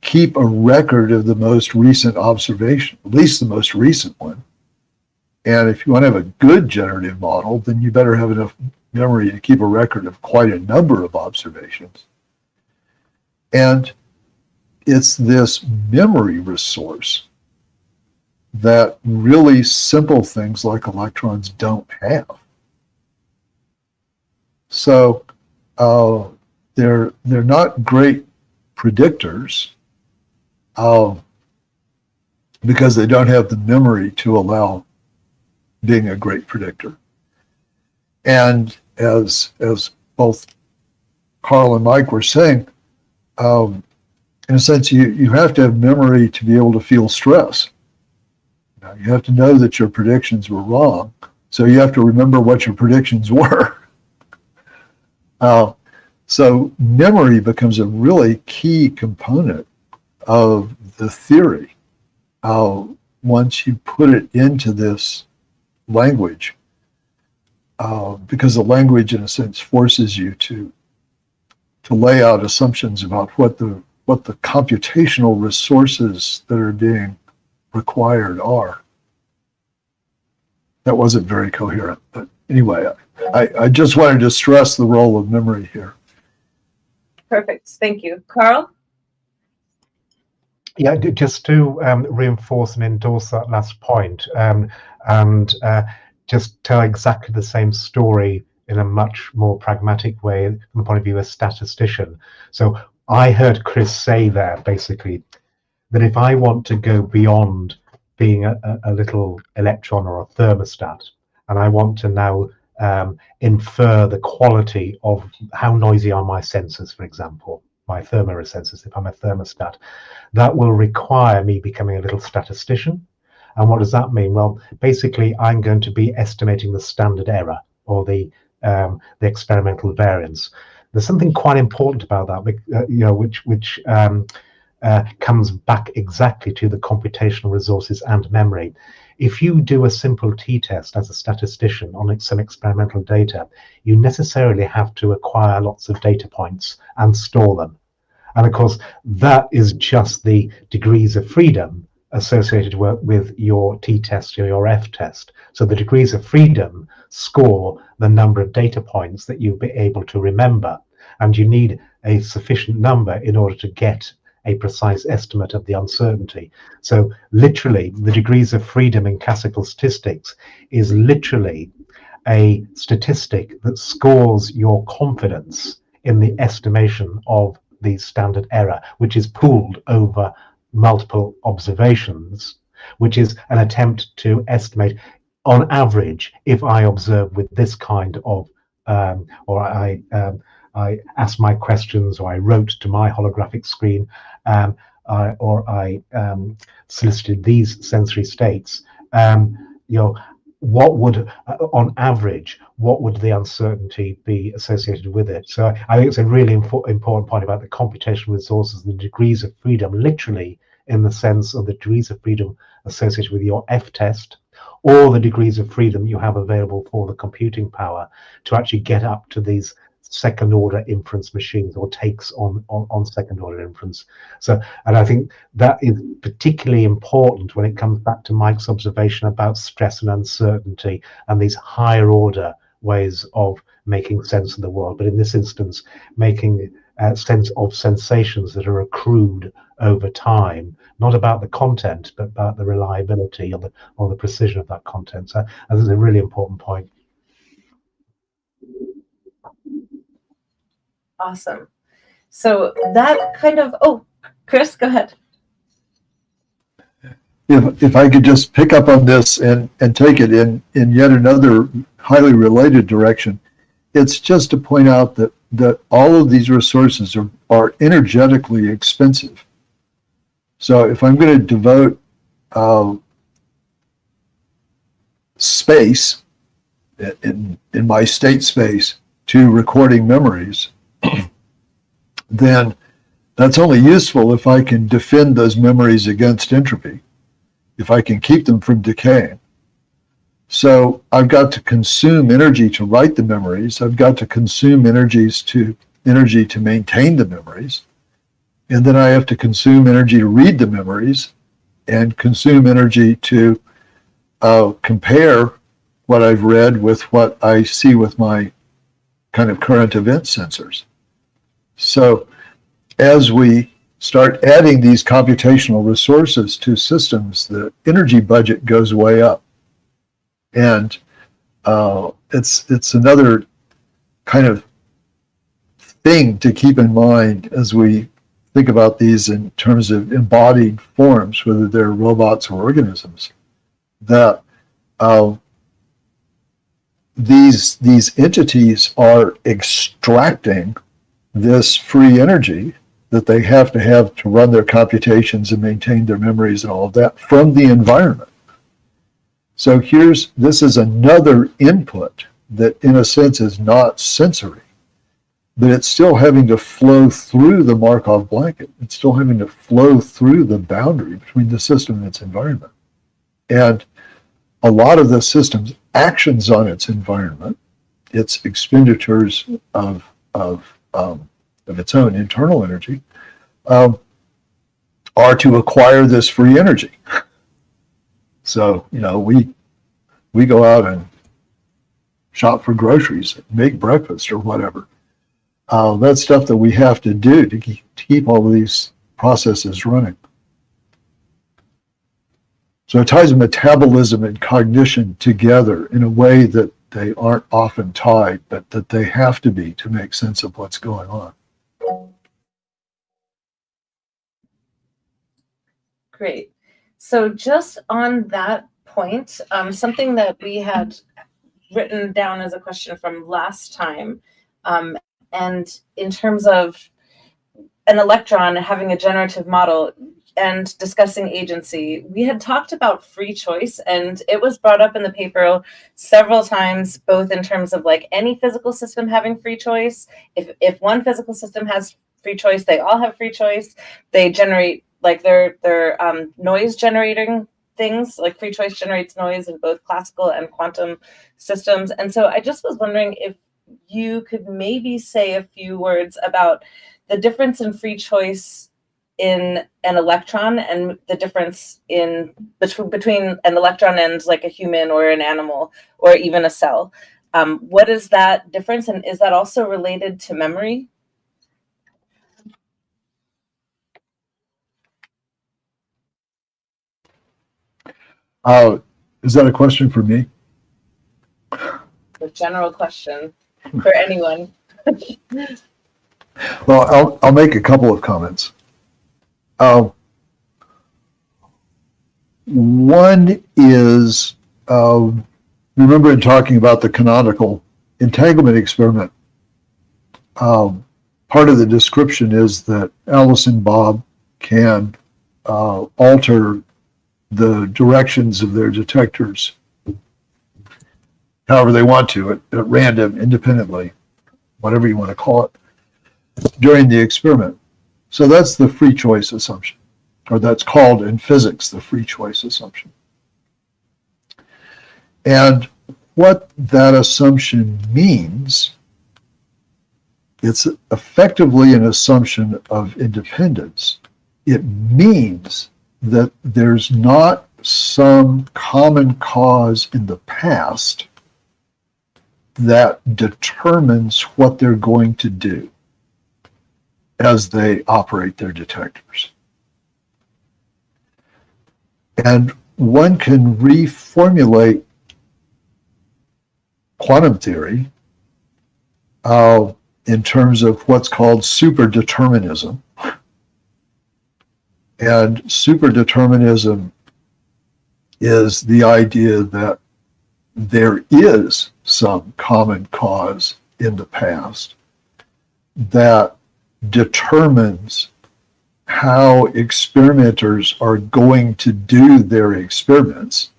keep a record of the most recent observation, at least the most recent one. And if you want to have a good generative model, then you better have enough memory to keep a record of quite a number of observations. And it's this memory resource that really simple things like electrons don't have. So uh, they're they're not great predictors uh, because they don't have the memory to allow being a great predictor. And as as both Karl and Mike were saying, um, in a sense, you, you have to have memory to be able to feel stress. Now, you have to know that your predictions were wrong. So you have to remember what your predictions were. uh, so memory becomes a really key component of the theory. Uh, once you put it into this language uh, because the language, in a sense, forces you to to lay out assumptions about what the what the computational resources that are being required are. That wasn't very coherent, but anyway, I, I just wanted to stress the role of memory here. Perfect. Thank you. Karl? Yeah, just to um, reinforce and endorse that last point, um, and uh, just tell exactly the same story in a much more pragmatic way from the point of view of a statistician. So I heard Chris say there basically that if I want to go beyond being a, a little electron or a thermostat, and I want to now um, infer the quality of how noisy are my sensors, for example, my thermosensors, if I'm a thermostat, that will require me becoming a little statistician and what does that mean? Well, basically, I'm going to be estimating the standard error or the um, the experimental variance. There's something quite important about that, uh, you know, which which um, uh, comes back exactly to the computational resources and memory. If you do a simple t-test as a statistician on some experimental data, you necessarily have to acquire lots of data points and store them. And of course, that is just the degrees of freedom associated with your t-test or your f-test. So the degrees of freedom score the number of data points that you'll be able to remember. And you need a sufficient number in order to get a precise estimate of the uncertainty. So literally, the degrees of freedom in classical statistics is literally a statistic that scores your confidence in the estimation of the standard error, which is pooled over multiple observations, which is an attempt to estimate on average if I observe with this kind of, um, or I, um, I ask my questions or I wrote to my holographic screen um, I, or I um, solicited these sensory states, um, you know, what would, uh, on average, what would the uncertainty be associated with it? So I think it's a really impo- important point about the computational resources, the degrees of freedom, literally in the sense of the degrees of freedom associated with your F test, or the degrees of freedom you have available for the computing power to actually get up to these second order inference machines or takes on, on, on second order inference. So, and I think that is particularly important when it comes back to Mike's observation about stress and uncertainty and these higher order ways of making sense of the world. But in this instance, making uh, sense of sensations that are accrued over time, not about the content, but about the reliability or the or the precision of that content. So I think it's a really important point. Awesome. So that kind of, oh, Chris, go ahead. If, if I could just pick up on this and, and take it in, in yet another highly related direction, it's just to point out that, that all of these resources are, are energetically expensive. So if I'm going to devote uh, space in, in my state space to recording memories, then that's only useful if I can defend those memories against entropy, if I can keep them from decaying. So I've got to consume energy to write the memories. I've got to consume energies to energy to maintain the memories. And then I have to consume energy to read the memories and consume energy to uh, compare what I've read with what I see with my kind of current event sensors. So as we start adding these computational resources to systems, the energy budget goes way up. And uh, it's it's another kind of thing to keep in mind as we think about these in terms of embodied forms, whether they're robots or organisms, that uh, these these entities are extracting this free energy that they have to have to run their computations and maintain their memories and all of that from the environment. So here's, this is another input that in a sense is not sensory, but it's still having to flow through the Markov blanket. It's still having to flow through the boundary between the system and its environment. And a lot of the system's actions on its environment, its expenditures of, of um, of its own internal energy, um, are to acquire this free energy. So, you know, we we go out and shop for groceries, make breakfast or whatever. Uh, that's stuff that we have to do to keep, all of these processes running. So it ties metabolism and cognition together in a way that they aren't often tied, but that they have to be to make sense of what's going on. Great. So just on that point, um, something that we had written down as a question from last time, um, and in terms of an electron having a generative model, and discussing agency, we had talked about free choice, and it was brought up in the paper several times, both in terms of like any physical system having free choice. If if one physical system has free choice, they all have free choice. They generate like their their um, noise generating things like free choice generates noise in both classical and quantum systems. And so I just was wondering if you could maybe say a few words about the difference in free choice in an electron and the difference in between between an electron and like a human or an animal or even a cell. Um, what is that difference, and is that also related to memory? Uh, is that a question for me? The general question for anyone. well, I'll, I'll make a couple of comments. Uh, one is, uh, remember in talking about the canonical entanglement experiment, um, part of the description is that Alice and Bob can uh, alter the directions of their detectors however they want to, at, at random, independently, whatever you want to call it, during the experiment. So that's the free choice assumption, or that's called in physics the free choice assumption. And what that assumption means, it's effectively an assumption of independence. It means that there's not some common cause in the past that determines what they're going to do as they operate their detectors. And one can reformulate quantum theory uh, in terms of what's called superdeterminism. And superdeterminism is the idea that there is some common cause in the past that determines how experimenters are going to do their experiments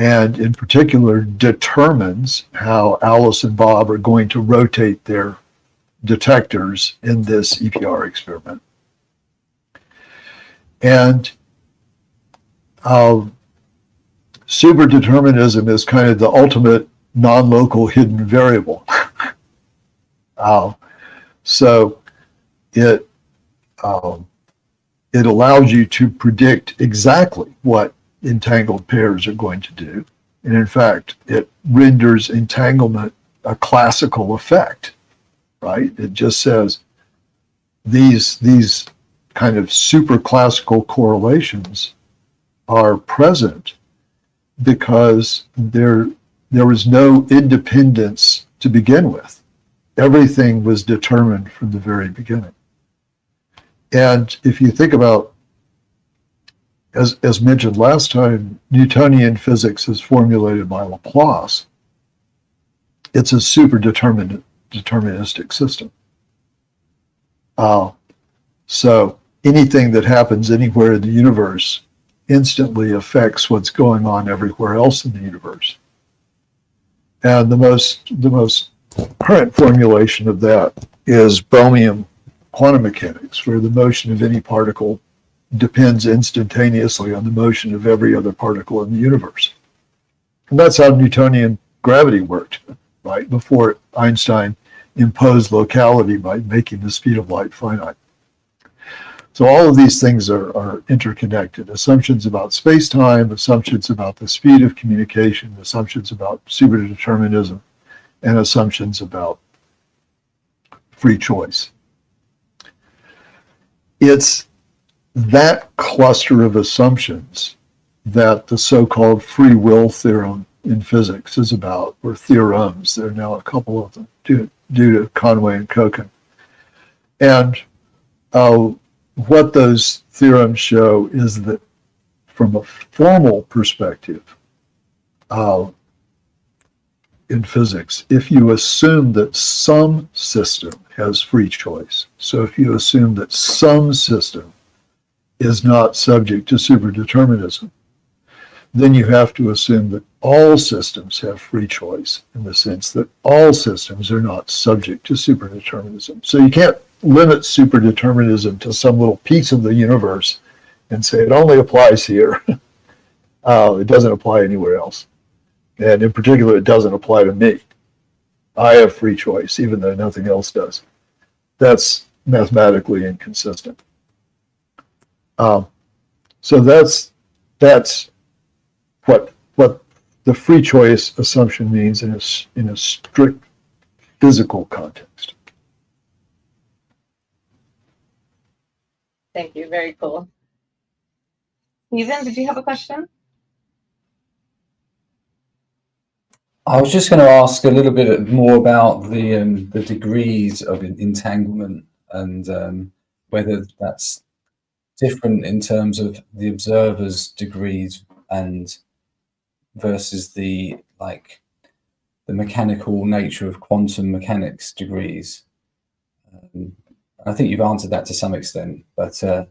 and in particular determines how Alice and Bob are going to rotate their detectors in this EPR experiment. And uh, superdeterminism is kind of the ultimate non-local hidden variable. uh, so it um, it allows you to predict exactly what entangled pairs are going to do. And in fact, it renders entanglement a classical effect, right? It just says these, these kind of super classical correlations are present because there, there was no independence to begin with. Everything was determined from the very beginning. And if you think about as, as mentioned last time, Newtonian physics is formulated by Laplace. It's a super determined, deterministic system. Uh, so anything that happens anywhere in the universe instantly affects what's going on everywhere else in the universe. And the most, the most current formulation of that is Bohmian quantum mechanics, where the motion of any particle depends instantaneously on the motion of every other particle in the universe. And that's how Newtonian gravity worked, right? Before Einstein imposed locality by making the speed of light finite. So all of these things are, are interconnected. Assumptions about space-time, assumptions about the speed of communication, assumptions about superdeterminism, and assumptions about free choice. It's that cluster of assumptions that the so-called free will theorem in physics is about, or theorems. There are now a couple of them due, due to Conway and Kochen. And uh, what those theorems show is that from a formal perspective uh, in physics, if you assume that some system has free choice, so if you assume that some system is not subject to superdeterminism, then you have to assume that all systems have free choice in the sense that all systems are not subject to superdeterminism. So you can't limit superdeterminism to some little piece of the universe and say it only applies here. uh, it doesn't apply anywhere else. And in particular, it doesn't apply to me. I have free choice, even though nothing else does. That's mathematically inconsistent. Um, so that's that's what what the free choice assumption means in a in a strict physical context. Thank you. Very cool. Stephen, did you have a question? I was just going to ask a little bit more about the um, the degrees of entanglement and um, whether that's different in terms of the observer's degrees and versus the like the mechanical nature of quantum mechanics degrees. Um, I think you've answered that to some extent, but uh,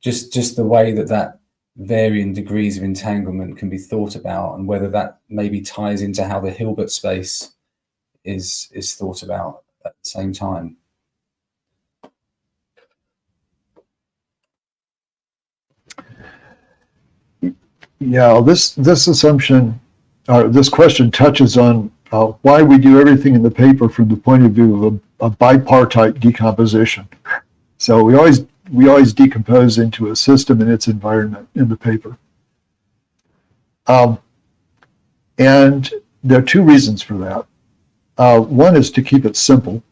just just the way that that varying degrees of entanglement can be thought about and whether that maybe ties into how the Hilbert space is is thought about at the same time. Yeah, this this assumption, or this question touches on uh, why we do everything in the paper from the point of view of a, a bipartite decomposition. So we always we always decompose into a system and its environment in the paper. Um, and there are two reasons for that. Uh, one is to keep it simple,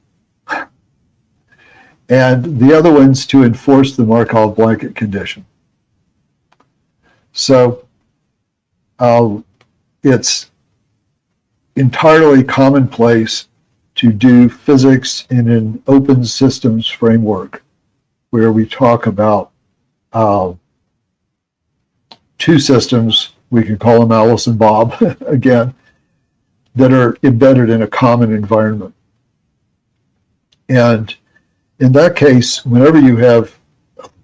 and the other one's to enforce the Markov blanket condition. So uh, it's entirely commonplace to do physics in an open systems framework where we talk about uh, two systems, we can call them Alice and Bob again, that are embedded in a common environment. And in that case, whenever you have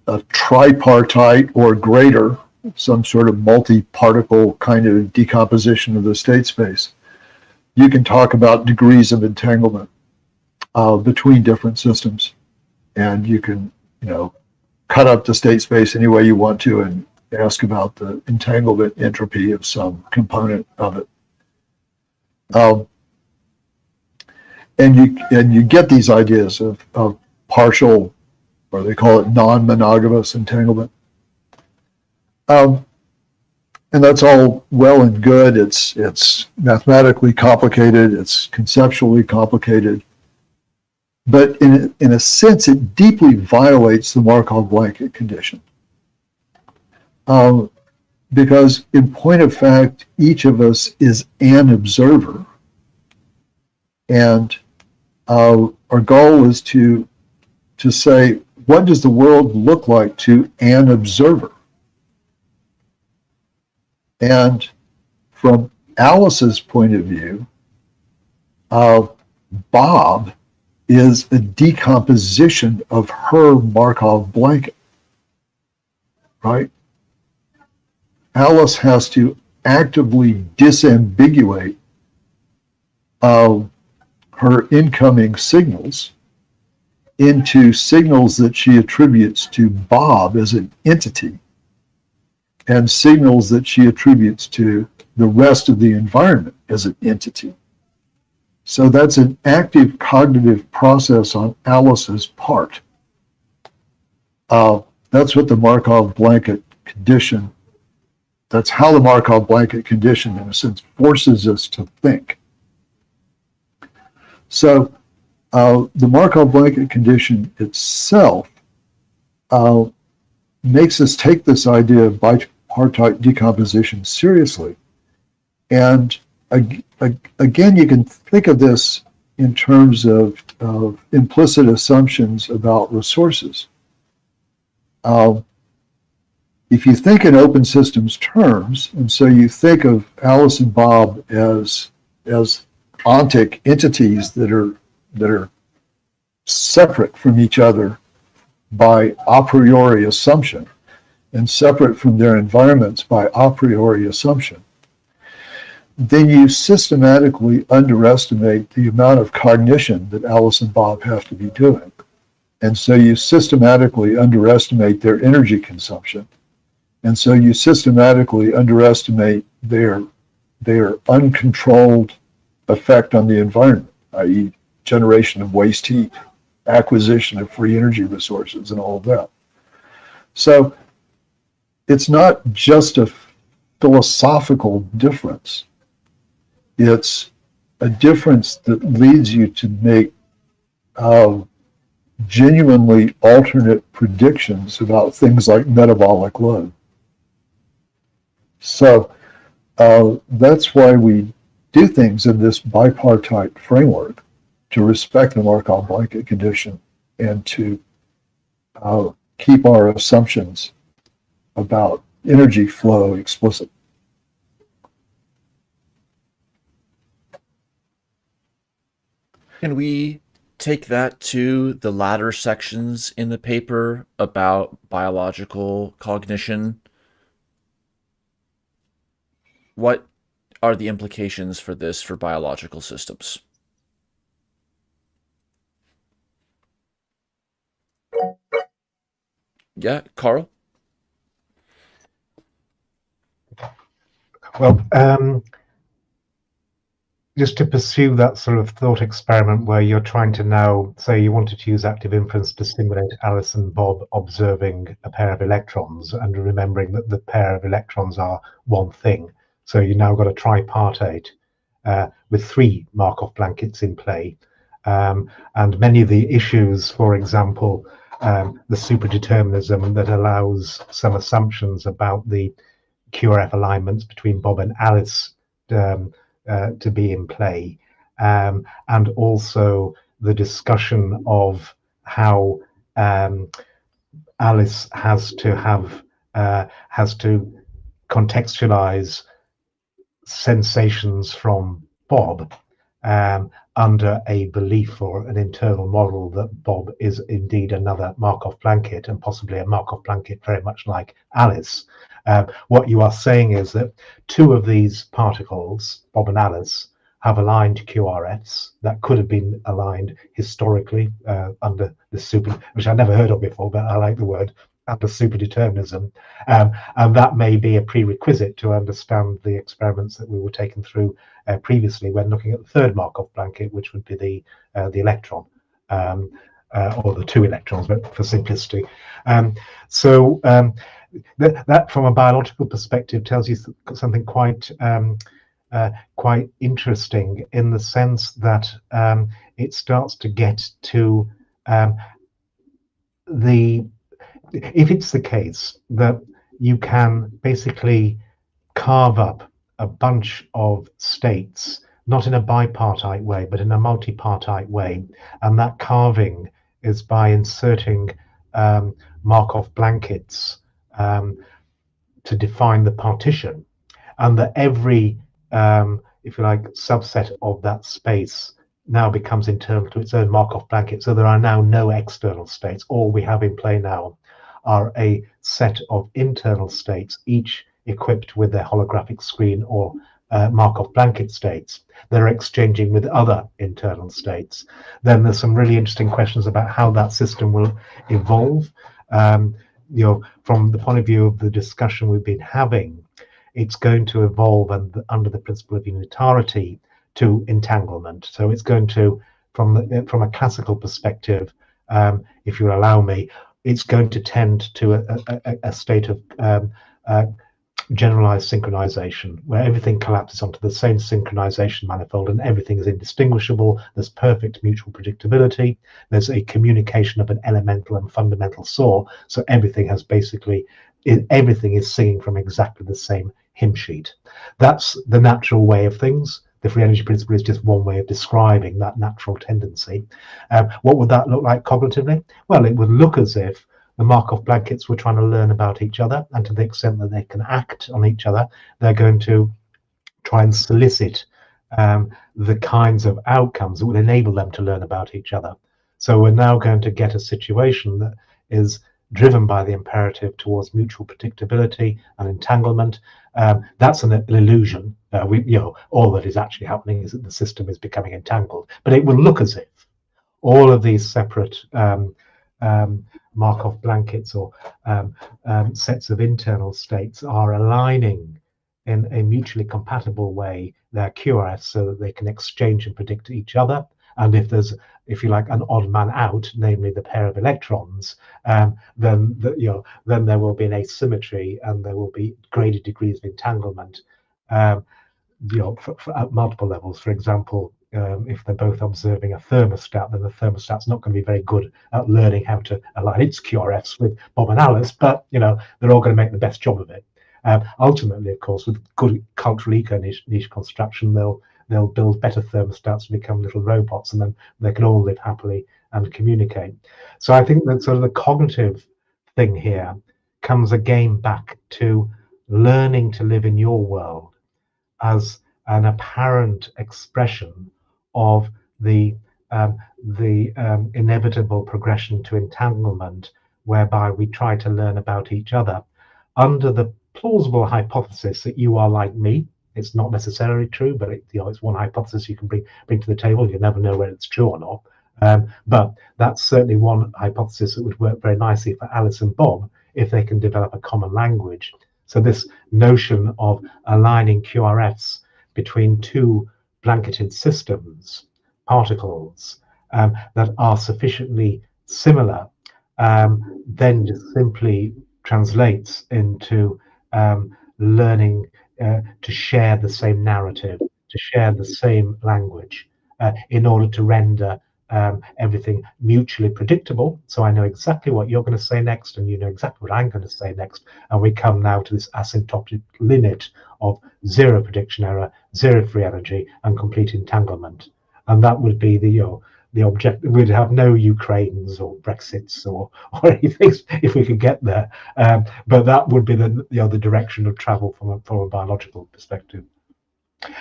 a tripartite or greater some sort of multi-particle kind of decomposition of the state space, you can talk about degrees of entanglement uh, between different systems. And you can, you know, cut up the state space any way you want to and ask about the entanglement entropy of some component of it. Um, and you and you get these ideas of, of partial, or they call it non-monogamous entanglement. Um, and that's all well and good. It's it's mathematically complicated. It's conceptually complicated. But in in a sense, it deeply violates the Markov blanket condition. Um, because in point of fact, each of us is an observer, and uh, our goal is to to say, what does the world look like to an observer? And from Alice's point of view, uh, Bob is a decomposition of her Markov blanket, right? Alice has to actively disambiguate uh, her incoming signals into signals that she attributes to Bob as an entity and signals that she attributes to the rest of the environment as an entity. So that's an active cognitive process on Alice's part. Uh, that's what the Markov blanket condition, that's how the Markov blanket condition, in a sense, forces us to think. So uh, the Markov blanket condition itself uh, makes us take this idea of bipartite decomposition seriously. And again, you can think of this in terms of, of implicit assumptions about resources. Uh, if you think in open systems terms, and so you think of Alice and Bob as as ontic entities that are that are separate from each other by a priori assumption and separate from their environments by a priori assumption, then you systematically underestimate the amount of cognition that Alice and Bob have to be doing. And so you systematically underestimate their energy consumption. And so you systematically underestimate their, their uncontrolled effect on the environment, i.e. generation of waste heat acquisition of free energy resources and all of that. So it's not just a philosophical difference. It's a difference that leads you to make uh, genuinely alternate predictions about things like metabolic load. So uh, that's why we do things in this bipartite framework to respect the Markov blanket condition and to uh, keep our assumptions about energy flow explicit. Can we take that to the latter sections in the paper about biological cognition what are the implications for this for biological systems? Yeah, Karl? Well, um, just to pursue that sort of thought experiment where you're trying to now say you wanted to use active inference to simulate Alice and Bob observing a pair of electrons and remembering that the pair of electrons are one thing. So you now got a tripartite uh, with three Markov blankets in play. Um, and many of the issues, for example, um, the superdeterminism that allows some assumptions about the QRF alignments between Bob and Alice um, to be in play, um, and also the discussion of how um, Alice has to have uh, has to contextualize sensations from Bob um, under a belief or an internal model that Bob is indeed another Markov blanket and possibly a Markov blanket very much like Alice. Uh, what you are saying is that two of these particles, Bob and Alice, have aligned QRFs that could have been aligned historically uh, under the super, which I never heard of before, but I like the word under superdeterminism. Um, and that may be a prerequisite to understand the experiments that we were taking through uh, previously when looking at the third Markov blanket, which would be the uh, the electron. Um, uh, or the two electrons, but for simplicity. Um, so um, that, that, from a biological perspective, tells you something quite um, uh, quite interesting in the sense that um, it starts to get to um, the if it's the case that you can basically carve up a bunch of states, not in a bipartite way, but in a multipartite way, and that carving is by inserting um, Markov blankets um, to define the partition, and that every, um, if you like, subset of that space now becomes internal to its own Markov blanket. So there are now no external states. All we have in play now are a set of internal states, each equipped with their holographic screen or uh, Markov blanket states. They're exchanging with other internal states. Then there's some really interesting questions about how that system will evolve. Um, you know, from the point of view of the discussion we've been having, it's going to evolve and under the principle of unitarity to entanglement. So it's going to, from the, from a classical perspective, um, if you allow me, it's going to tend to a, a, a state of um, uh, generalized synchronization where everything collapses onto the same synchronization manifold and everything is indistinguishable. There's perfect mutual predictability. There's a communication of an elemental and fundamental saw. So everything has basically, everything is singing from exactly the same hymn sheet. That's the natural way of things the free energy principle is just one way of describing that natural tendency. Um, what would that look like cognitively? Well, it would look as if the Markov blankets were trying to learn about each other, and to the extent that they can act on each other, they're going to try and solicit um, the kinds of outcomes that will enable them to learn about each other. So we're now going to get a situation that is driven by the imperative towards mutual predictability and entanglement. Um, that's an, an illusion. Uh, we, you know, all that is actually happening is that the system is becoming entangled. But it will look as if all of these separate um, um, Markov blankets or um, um, sets of internal states are aligning in a mutually compatible way their QRFs so that they can exchange and predict each other. And if there's if you like, an odd man out, namely the pair of electrons, um, then the, you know then there will be an asymmetry and there will be graded degrees of entanglement. Um, you know, for, for, at multiple levels. For example, um, if they're both observing a thermostat, then the thermostat's not going to be very good at learning how to align its QRFs with Bob and Alice, but you know they're all going to make the best job of it. Um, ultimately, of course, with good cultural eco niche, niche construction, they'll they'll build better thermostats and become little robots, and then they can all live happily and communicate. So I think that sort of the cognitive thing here comes again back to learning to live in your world as an apparent expression of the um, the um, inevitable progression to entanglement, whereby we try to learn about each other under the plausible hypothesis that you are like me, it's not necessarily true, but it, you know, it's one hypothesis you can bring bring to the table. You never know whether it's true or not. Um, but that's certainly one hypothesis that would work very nicely for Alice and Bob if they can develop a common language. So this notion of aligning QRFs between two blanketed systems, particles, um, that are sufficiently similar, um, then just simply translates into um, learning uh, to share the same narrative, to share the same language, uh, in order to render um, everything mutually predictable. So I know exactly what you're going to say next, and you know exactly what I'm going to say next. And we come now to this asymptotic limit of zero prediction error, zero free energy, and complete entanglement. And that would be the you know, the object. We'd have no Ukraines or Brexits or or anything if we could get there. Um, but that would be the you know the direction of travel from a, from a biological perspective.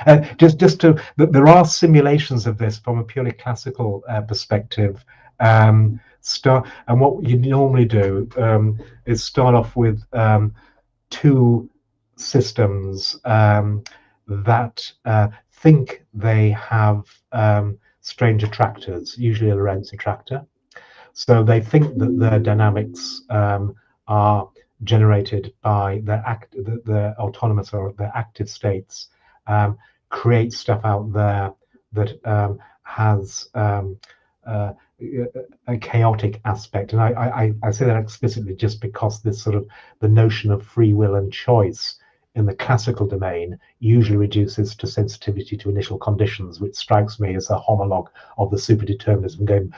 Uh, just, just to, there are simulations of this from a purely classical uh, perspective. Um, start, and what you normally do um, is start off with um, two systems um, that uh, think they have um, strange attractors, usually a Lorenz attractor. So they think that their dynamics um, are generated by their act, the, the autonomous or their active states um, create stuff out there that um, has um, uh, a chaotic aspect. And I, I, I say that explicitly just because this sort of the notion of free will and choice in the classical domain usually reduces to sensitivity to initial conditions, which strikes me as a homologue of the superdeterminism going,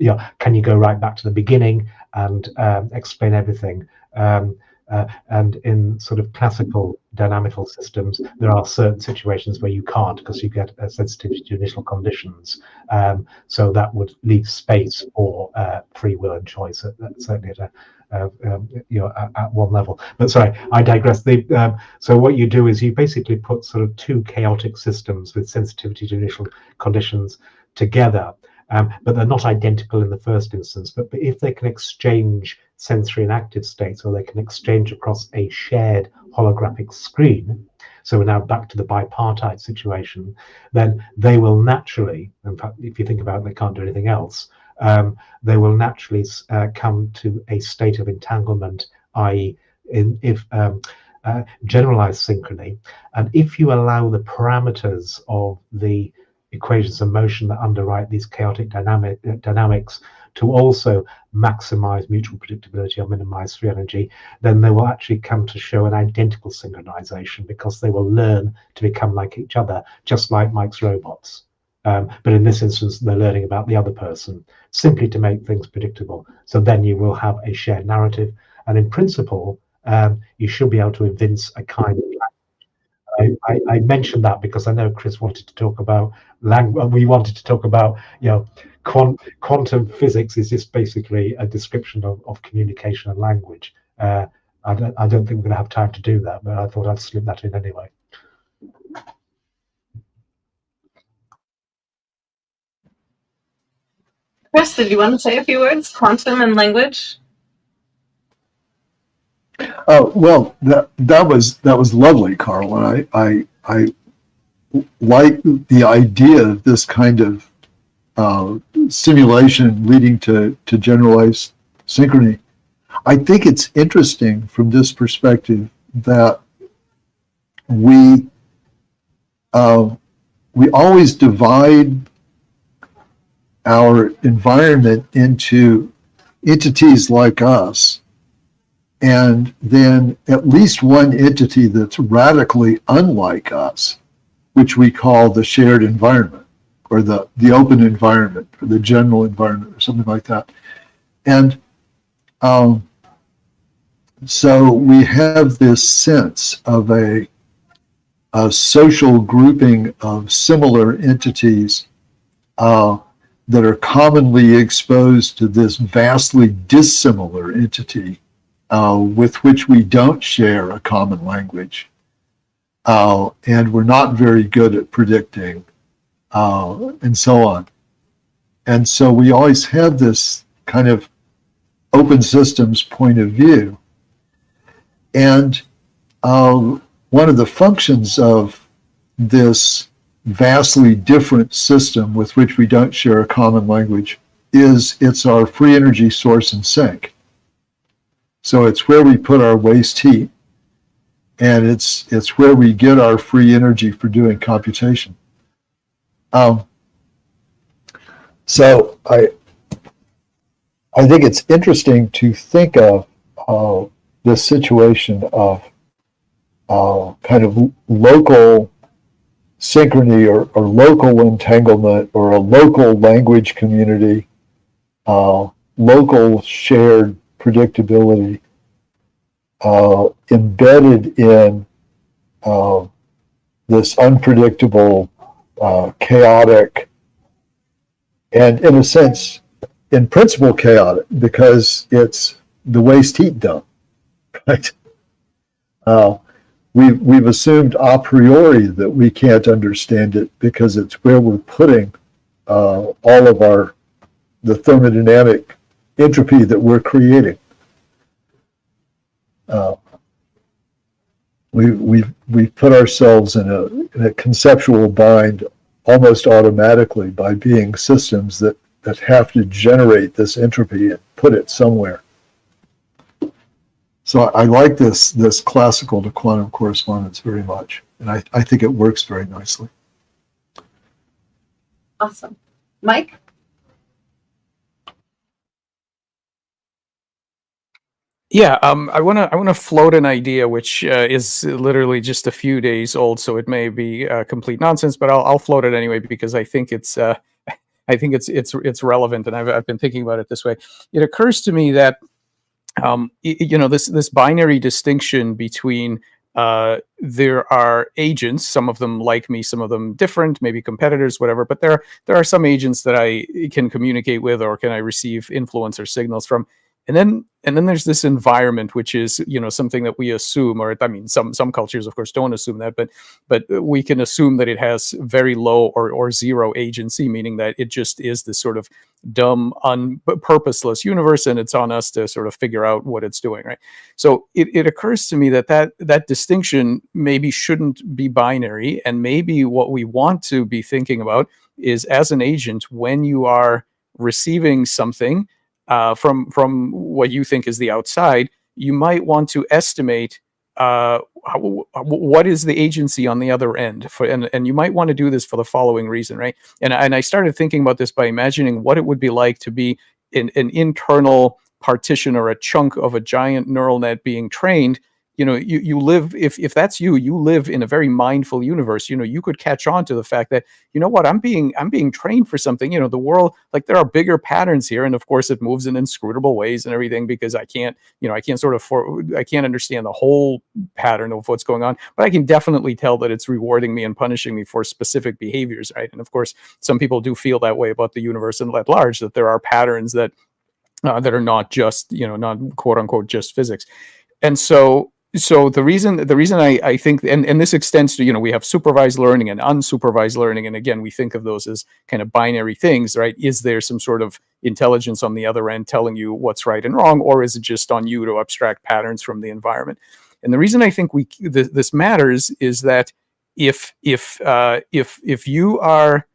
you know, can you go right back to the beginning and um, explain everything? Um, uh, and in sort of classical dynamical systems, there are certain situations where you can't because you get a sensitivity to initial conditions. Um, so that would leave space for uh, free will and choice, at, certainly at a, uh, um, you know, at, at, one level. But sorry, I digress. The, um, so what you do is you basically put sort of two chaotic systems with sensitivity to initial conditions together, um, but they're not identical in the first instance. But, but if they can exchange sensory and active states, or they can exchange across a shared holographic screen. So we're now back to the bipartite situation. Then they will naturally, in fact, if you think about it, they can't do anything else. Um, they will naturally uh, come to a state of entanglement, i.e., in if um, uh, generalized synchrony. And if you allow the parameters of the equations of motion that underwrite these chaotic dynamic, uh, dynamics to also maximize mutual predictability or minimize free energy, then they will actually come to show an identical synchronization because they will learn to become like each other, just like Mike's robots. Um, but in this instance, they're learning about the other person simply to make things predictable. So then you will have a shared narrative. And in principle, um, you should be able to evince a kind of I, I, mentioned that because I know Chris wanted to talk about language. We wanted to talk about, you know, quant quantum physics is just basically a description of, of communication and language. Uh, I, don't, I don't think we're going to have time to do that, but I thought I'd slip that in anyway. Chris, did you want to say a few words? Quantum and language? Oh well, that that was that was lovely, Karl, and I I I like the idea of this kind of uh, simulation leading to, to generalized synchrony. I think it's interesting from this perspective that we uh, we always divide our environment into entities like us and then at least one entity that's radically unlike us, which we call the shared environment or the, the open environment or the general environment or something like that. And um, so we have this sense of a, a social grouping of similar entities uh, that are commonly exposed to this vastly dissimilar entity uh, with which we don't share a common language. Uh, and we're not very good at predicting uh, and so on. And so we always have this kind of open systems point of view. And uh, one of the functions of this vastly different system with which we don't share a common language is it's our free energy source and sink. So it's where we put our waste heat and it's it's where we get our free energy for doing computation. Um, so I I think it's interesting to think of uh, this situation of uh, kind of local synchrony or, or local entanglement or a local language community, uh, local shared predictability uh, embedded in uh, this unpredictable, uh, chaotic, and in a sense, in principle, chaotic because it's the waste heat dump, right? Uh, we've, we've assumed a priori that we can't understand it because it's where we're putting uh, all of our the thermodynamic entropy that we're creating. Uh, we we we put ourselves in a in a conceptual bind almost automatically by being systems that that have to generate this entropy and put it somewhere. So I like this this classical to quantum correspondence very much, and I, I think it works very nicely. Awesome. Mike? Yeah, um, I want to I want to float an idea which uh, is literally just a few days old, so it may be uh, complete nonsense, but I'll, I'll float it anyway because I think it's uh, I think it's it's it's relevant, and I've I've been thinking about it this way. It occurs to me that um, you know this this binary distinction between uh, there are agents, some of them like me, some of them different, maybe competitors, whatever. But there there are some agents that I can communicate with, or can I receive influence or signals from and then and then there's this environment which is you know something that we assume or i mean some some cultures of course don't assume that but but we can assume that it has very low or or zero agency meaning that it just is this sort of dumb un purposeless universe and it's on us to sort of figure out what it's doing right? So it, it occurs to me that that that distinction maybe shouldn't be binary and maybe what we want to be thinking about is as an agent when you are receiving something uh, from from what you think is the outside, you might want to estimate uh, how, what is the agency on the other end for, and, and you might want to do this for the following reason, right? And, and I started thinking about this by imagining what it would be like to be in an internal partition or a chunk of a giant neural net being trained you know you, you live if if that's you you live in a very mindful universe you know you could catch on to the fact that you know what i'm being i'm being trained for something you know the world like there are bigger patterns here and of course it moves in inscrutable ways and everything because i can't you know i can't sort of for i can't understand the whole pattern of what's going on but i can definitely tell that it's rewarding me and punishing me for specific behaviors right? And of course some people do feel that way about the universe and at large that there are patterns that uh, that are not just you know not quote unquote just physics. And so so the reason the reason I, I think and, and this extends to you know we have supervised learning and unsupervised learning and again we think of those as kind of binary things right? Is there some sort of intelligence on the other end telling you what's right and wrong or is it just on you to abstract patterns from the environment? And the reason i think we th- this matters is that if if uh, if if you are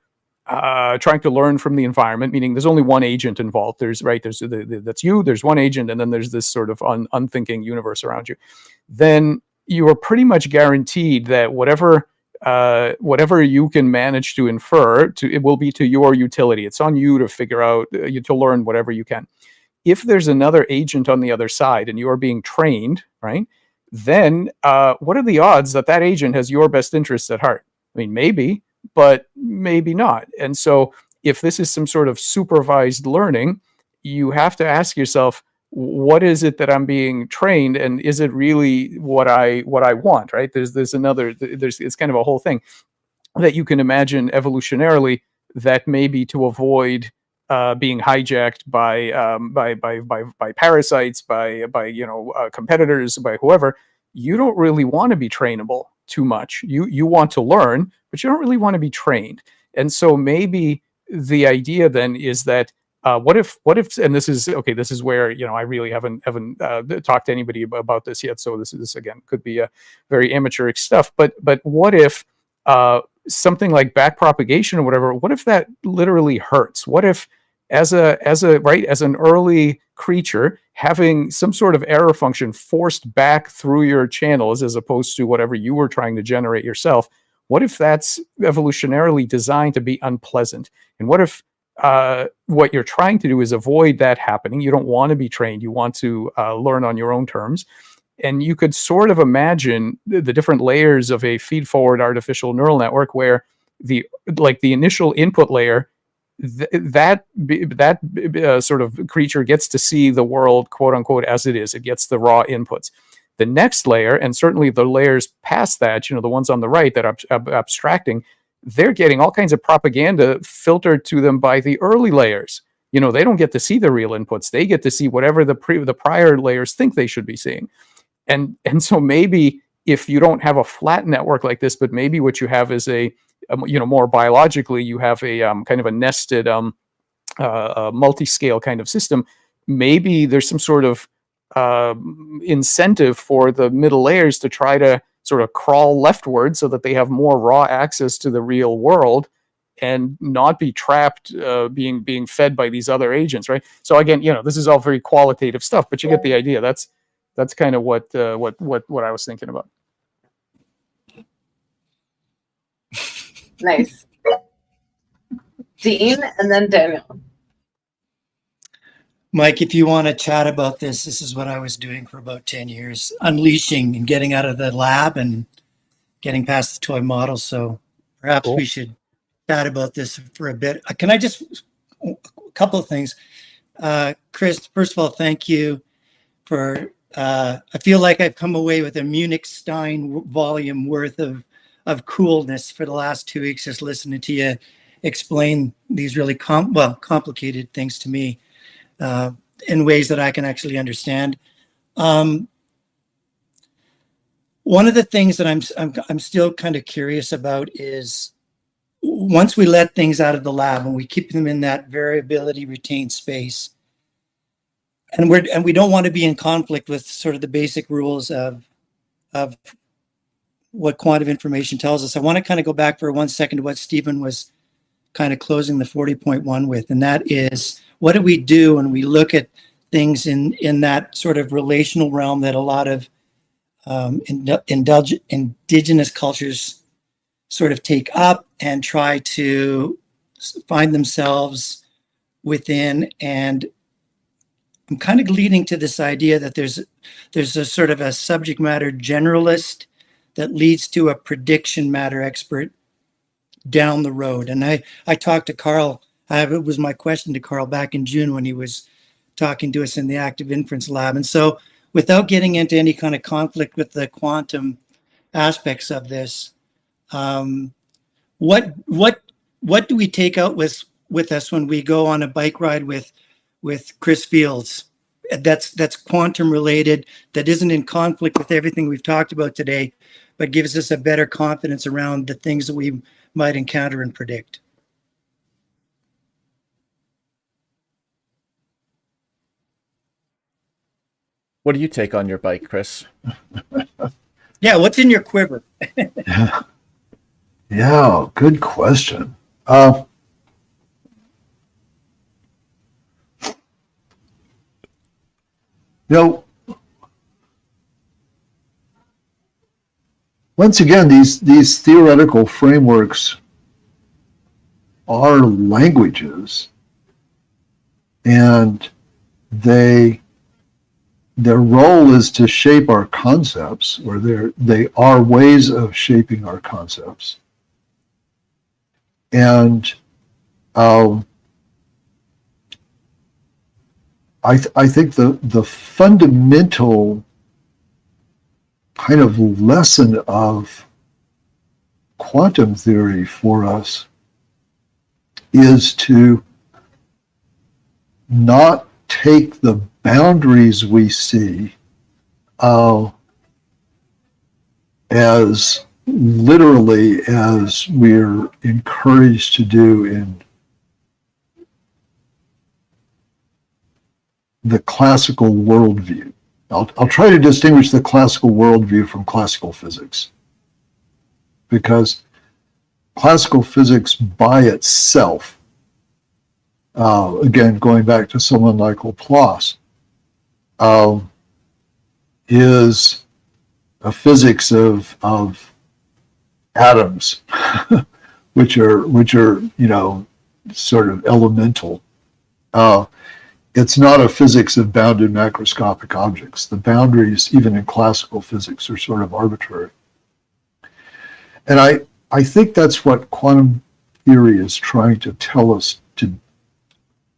uh, trying to learn from the environment, meaning there's only one agent involved. There's right, there's the, the, that's you. There's one agent, and then there's this sort of un, unthinking universe around you. Then you are pretty much guaranteed that whatever uh, whatever you can manage to infer, to it will be to your utility. It's on you to figure out, uh, you to learn whatever you can. If there's another agent on the other side, and you are being trained, right? Then uh, what are the odds that that agent has your best interests at heart? I mean, maybe, but maybe not. And so, if this is some sort of supervised learning, you have to ask yourself, what is it that I'm being trained, and is it really what I what I want? Right? There's there's another there's it's kind of a whole thing that you can imagine evolutionarily that maybe to avoid uh, being hijacked by, um, by by by by parasites, by by you know uh, competitors, by whoever. You don't really want to be trainable too much. You you want to learn, but you don't really want to be trained. And so maybe the idea then is that uh, what if what if and this is okay this is where you know i really haven't haven't uh, talked to anybody about this yet so this is again could be a very amateurish stuff but but what if uh, something like back propagation or whatever, what if that literally hurts? What if as a as a right as an early creature having some sort of error function forced back through your channels as opposed to whatever you were trying to generate yourself what if that's evolutionarily designed to be unpleasant? And what if uh, what you're trying to do is avoid that happening? You don't want to be trained. You want to uh, learn on your own terms. And you could sort of imagine the, the different layers of a feed forward artificial neural network where the like the initial input layer th- that that uh, sort of creature gets to see the world quote unquote as it is. It gets the raw inputs. The next layer and certainly the layers past that you know the ones on the right that are ab- ab- abstracting they're getting all kinds of propaganda filtered to them by the early layers. You know they don't get to see the real inputs. They get to see whatever the pre the prior layers think they should be seeing. And and so maybe if you don't have a flat network like this but maybe what you have is a you know more biologically you have a um, kind of a nested um, uh, a multi-scale kind of system. Maybe there's some sort of uh, incentive for the middle layers to try to sort of crawl leftward so that they have more raw access to the real world and not be trapped uh, being being fed by these other agents right? So again you know this is all very qualitative stuff but you get the idea. That's that's kind of what uh, what what what i was thinking about Nice. Dean and then Daniel. Mike, if you want to chat about this, this is what I was doing for about 10 years, unleashing and getting out of the lab and getting past the toy model. So perhaps Cool. we should chat about this for a bit. Uh, Can I just, a couple of things. Uh, Chris, first of all, thank you for, uh, I feel like I've come away with a Munich Stein volume worth of, of coolness for the last two weeks, just listening to you explain these really com- well, complicated things to me uh, in ways that I can actually understand. Um, one of the things that I'm, I'm I'm still kind of curious about is once we let things out of the lab and we keep them in that variability retained space, and we're and we don't want to be in conflict with sort of the basic rules of of what quantum information tells us. I want to kind of go back for one second to what Stephen was kind of closing the 40.1 with, and that is what do we do when we look at things in in that sort of relational realm that a lot of um, ind- indigenous cultures sort of take up and try to find themselves within and i'm kind of leading to this idea that there's there's a sort of a subject matter generalist that leads to a prediction matter expert down the road and i i talked to karl I it was my question to Karl back in June when he was talking to us in the active inference lab. And so, without getting into any kind of conflict with the quantum aspects of this, um, what what what do we take out with with us when we go on a bike ride with with Chris Fields? That's that's quantum related. That isn't in conflict with everything we've talked about today, but gives us a better confidence around the things that we might encounter and predict. What do you take on your bike, Chris? Yeah, what's in your quiver? Yeah, yeah good question. Uh, know, once again, these these theoretical frameworks are languages, and they their role is to shape our concepts, or they're they are ways of shaping our concepts. And um, I th- I think the the fundamental kind of lesson of quantum theory for us is to not take the boundaries we see uh, as literally as we're encouraged to do in the classical worldview. I'll, I'll try to distinguish the classical worldview from classical physics because classical physics by itself, uh, again, going back to someone like Laplace, is a physics of, of atoms, which are, which are, you know, sort of elemental. Uh, it's not a physics of bounded macroscopic objects. The boundaries, even in classical physics, are sort of arbitrary. And I, I think that's what quantum theory is trying to tell us to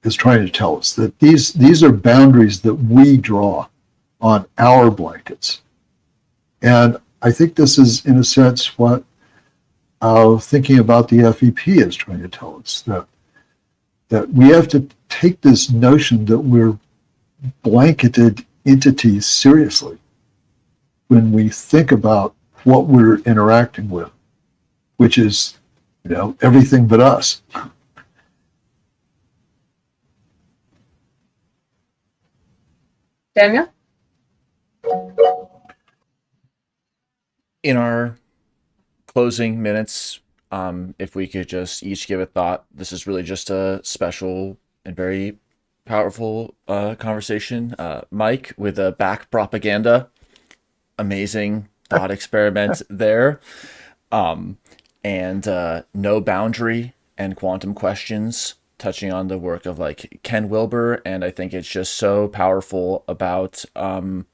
is trying to tell us that these these are boundaries that we draw on our blankets. And I think this is in a sense what uh, thinking about the FEP is trying to tell us that that we have to take this notion that we're blanketed entities seriously when we think about what we're interacting with, which is, you know, everything but us. Daniel? In our closing minutes, um, if we could just each give a thought. This is really just a special and very powerful uh, conversation. Uh, Mike with a back propaganda, amazing thought experiment there, um, and uh, no boundary and quantum questions touching on the work of like Ken Wilber, and I think it's just so powerful about um,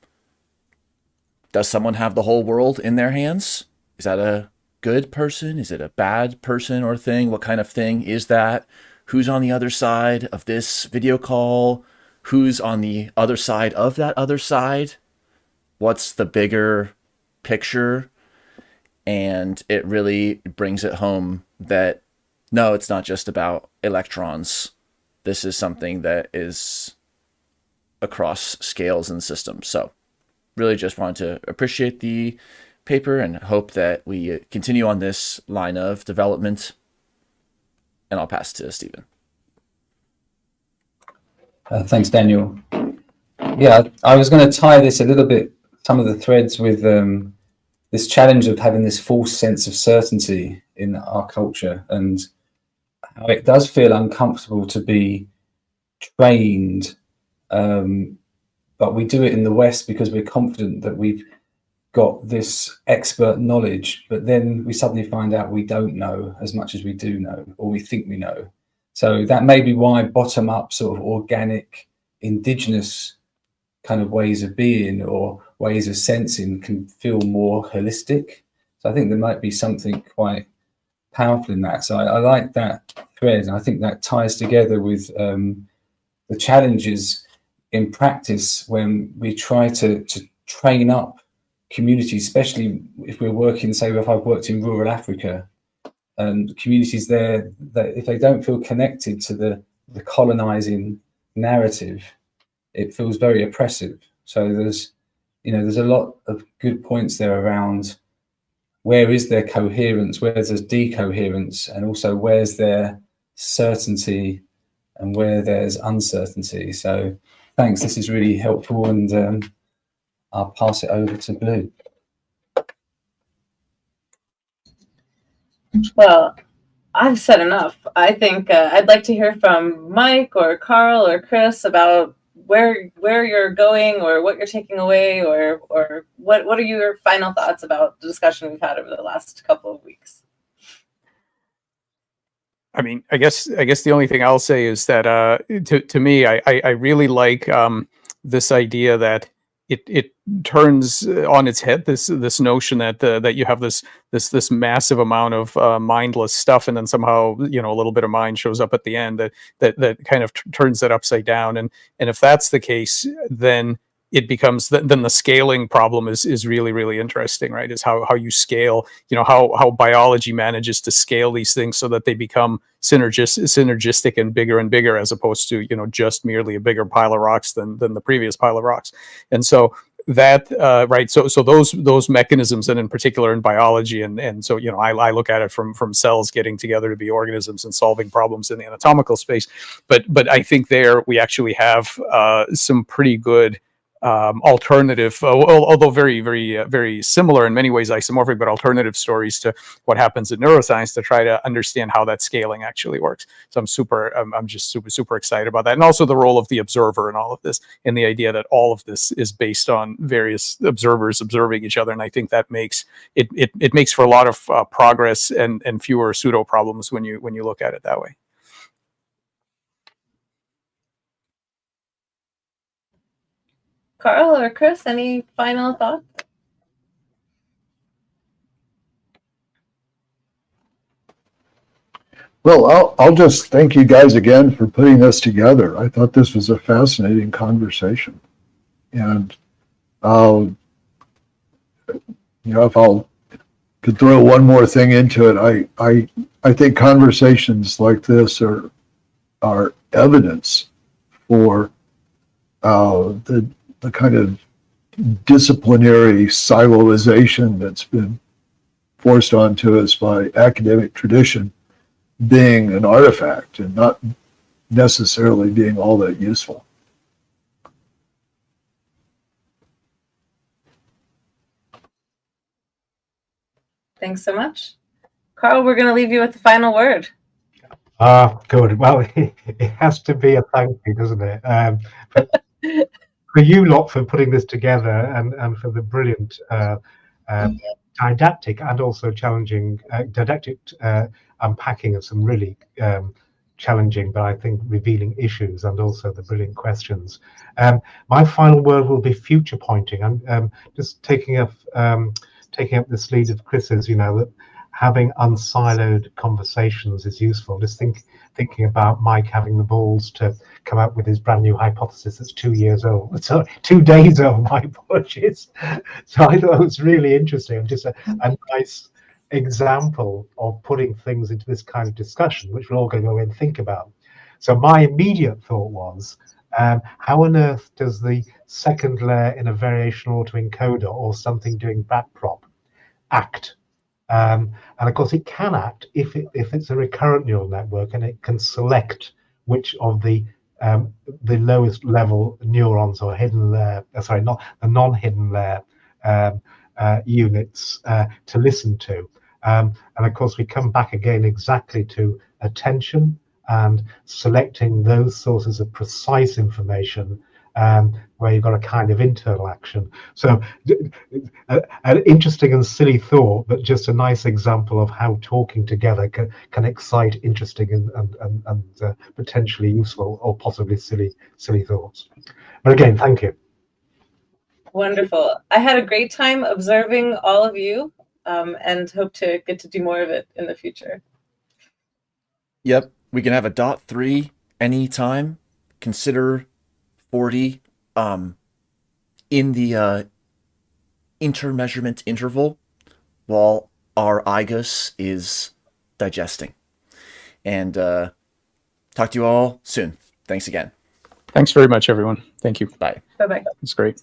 does someone have the whole world in their hands? Is that a good person? Is it a bad person or thing? What kind of thing is that? Who's on the other side of this video call? Who's on the other side of that other side? What's the bigger picture? And it really brings it home that no, it's not just about electrons. This is something that is across scales and systems. So really just wanted to appreciate the paper and hope that we continue on this line of development. And I'll pass to Stephen. Uh, thanks, Daniel. Yeah, I was going to tie this a little bit, some of the threads with um, this challenge of having this false sense of certainty in our culture and how it does feel uncomfortable to be trained. Um, but we do it in the West because we're confident that we've got this expert knowledge, but then we suddenly find out we don't know as much as we do know, or we think we know. So that may be why bottom up sort of organic, indigenous kind of ways of being or ways of sensing can feel more holistic. So I think there might be something quite powerful in that. So I, I like that thread. And I think that ties together with um, the challenges in practice when we try to, to train up communities, especially if we're working, say, if I've worked in rural Africa, and communities there that if they don't feel connected to the the colonizing narrative, it feels very oppressive. So there's, you know, there's a lot of good points there around where is there coherence, where's there's decoherence, and also where's there certainty and where there's uncertainty. So thanks, this is really helpful and um, I'll pass it over to Blue. Well, I've said enough. I think uh, I'd like to hear from Mike or Karl or Chris about where where you're going or what you're taking away or or what what are your final thoughts about the discussion we've had over the last couple of weeks. I mean, I guess I guess the only thing I'll say is that uh, to to me, I I, I really like um, this idea that it it turns uh, on its head this this notion that uh, that you have this this this massive amount of uh, mindless stuff and then somehow you know a little bit of mind shows up at the end that that that kind of turns that upside down. And and if that's the case then it becomes th- then the scaling problem is is really really interesting right? Is how how you scale you know how how biology manages to scale these things so that they become synergis- synergistic and bigger and bigger as opposed to you know just merely a bigger pile of rocks than than the previous pile of rocks. And so that uh, right so so those those mechanisms and in particular in biology and and so you know I, I look at it from from cells getting together to be organisms and solving problems in the anatomical space. But but i think there we actually have uh, some pretty good um, alternative, uh, although very, very, uh, very similar in many ways, isomorphic, but alternative stories to what happens in neuroscience to try to understand how that scaling actually works. So I'm super, I'm, I'm just super, super excited about that. And also the role of the observer in all of this and the idea that all of this is based on various observers observing each other. And I think that makes it, it, it makes for a lot of uh, progress and, and fewer pseudo problems when you, when you look at it that way. Karl or Chris, any final thoughts? Well, I'll, I'll just thank you guys again for putting this together. I thought this was a fascinating conversation. And I'll, you know, if I'll could throw one more thing into it, I, I, I think conversations like this are, are evidence for uh, the, the kind of disciplinary siloization that's been forced onto us by academic tradition being an artifact and not necessarily being all that useful. Thanks so much. Karl, we're going to leave you with the final word. Ah, good. Well, it has to be a thank you, doesn't it? Um, for, for you lot for putting this together and, and for the brilliant uh, uh, didactic and also challenging uh, didactic uh, unpacking of some really um, challenging but I think revealing issues and also the brilliant questions. Um, my final word will be future pointing. I'm um, just taking up um, taking up this lead of Chris's. You know that having unsiloed conversations is useful. Just think thinking about Mike having the balls to come up with his brand new hypothesis that's two years old, so two days old. My apologies. So I thought it was really interesting. Just a, a nice example of putting things into this kind of discussion, which we're all going to go and think about. So my immediate thought was, um, how on earth does the second layer in a variation autoencoder or something doing backprop act? Um, and of course, it can act if it, if it's a recurrent neural network and it can select which of the um, the lowest level neurons or hidden layer, uh, sorry, not the non-hidden layer um, uh, units uh, to listen to. Um, and of course, we come back again exactly to attention and selecting those sources of precise information um, where you've got a kind of internal action. So uh, an interesting and silly thought, but just a nice example of how talking together can, can excite interesting and, and, and, and uh, potentially useful or possibly silly, silly thoughts. But again, thank you. Wonderful. I had a great time observing all of you um, and hope to get to do more of it in the future. Yep, we can have a dot three anytime. Consider 40 um, in the uh, intermeasurement interval while our IGUS is digesting. And uh, talk to you all soon. Thanks again. Thanks very much, everyone. Thank you. Bye. Bye bye. It's great.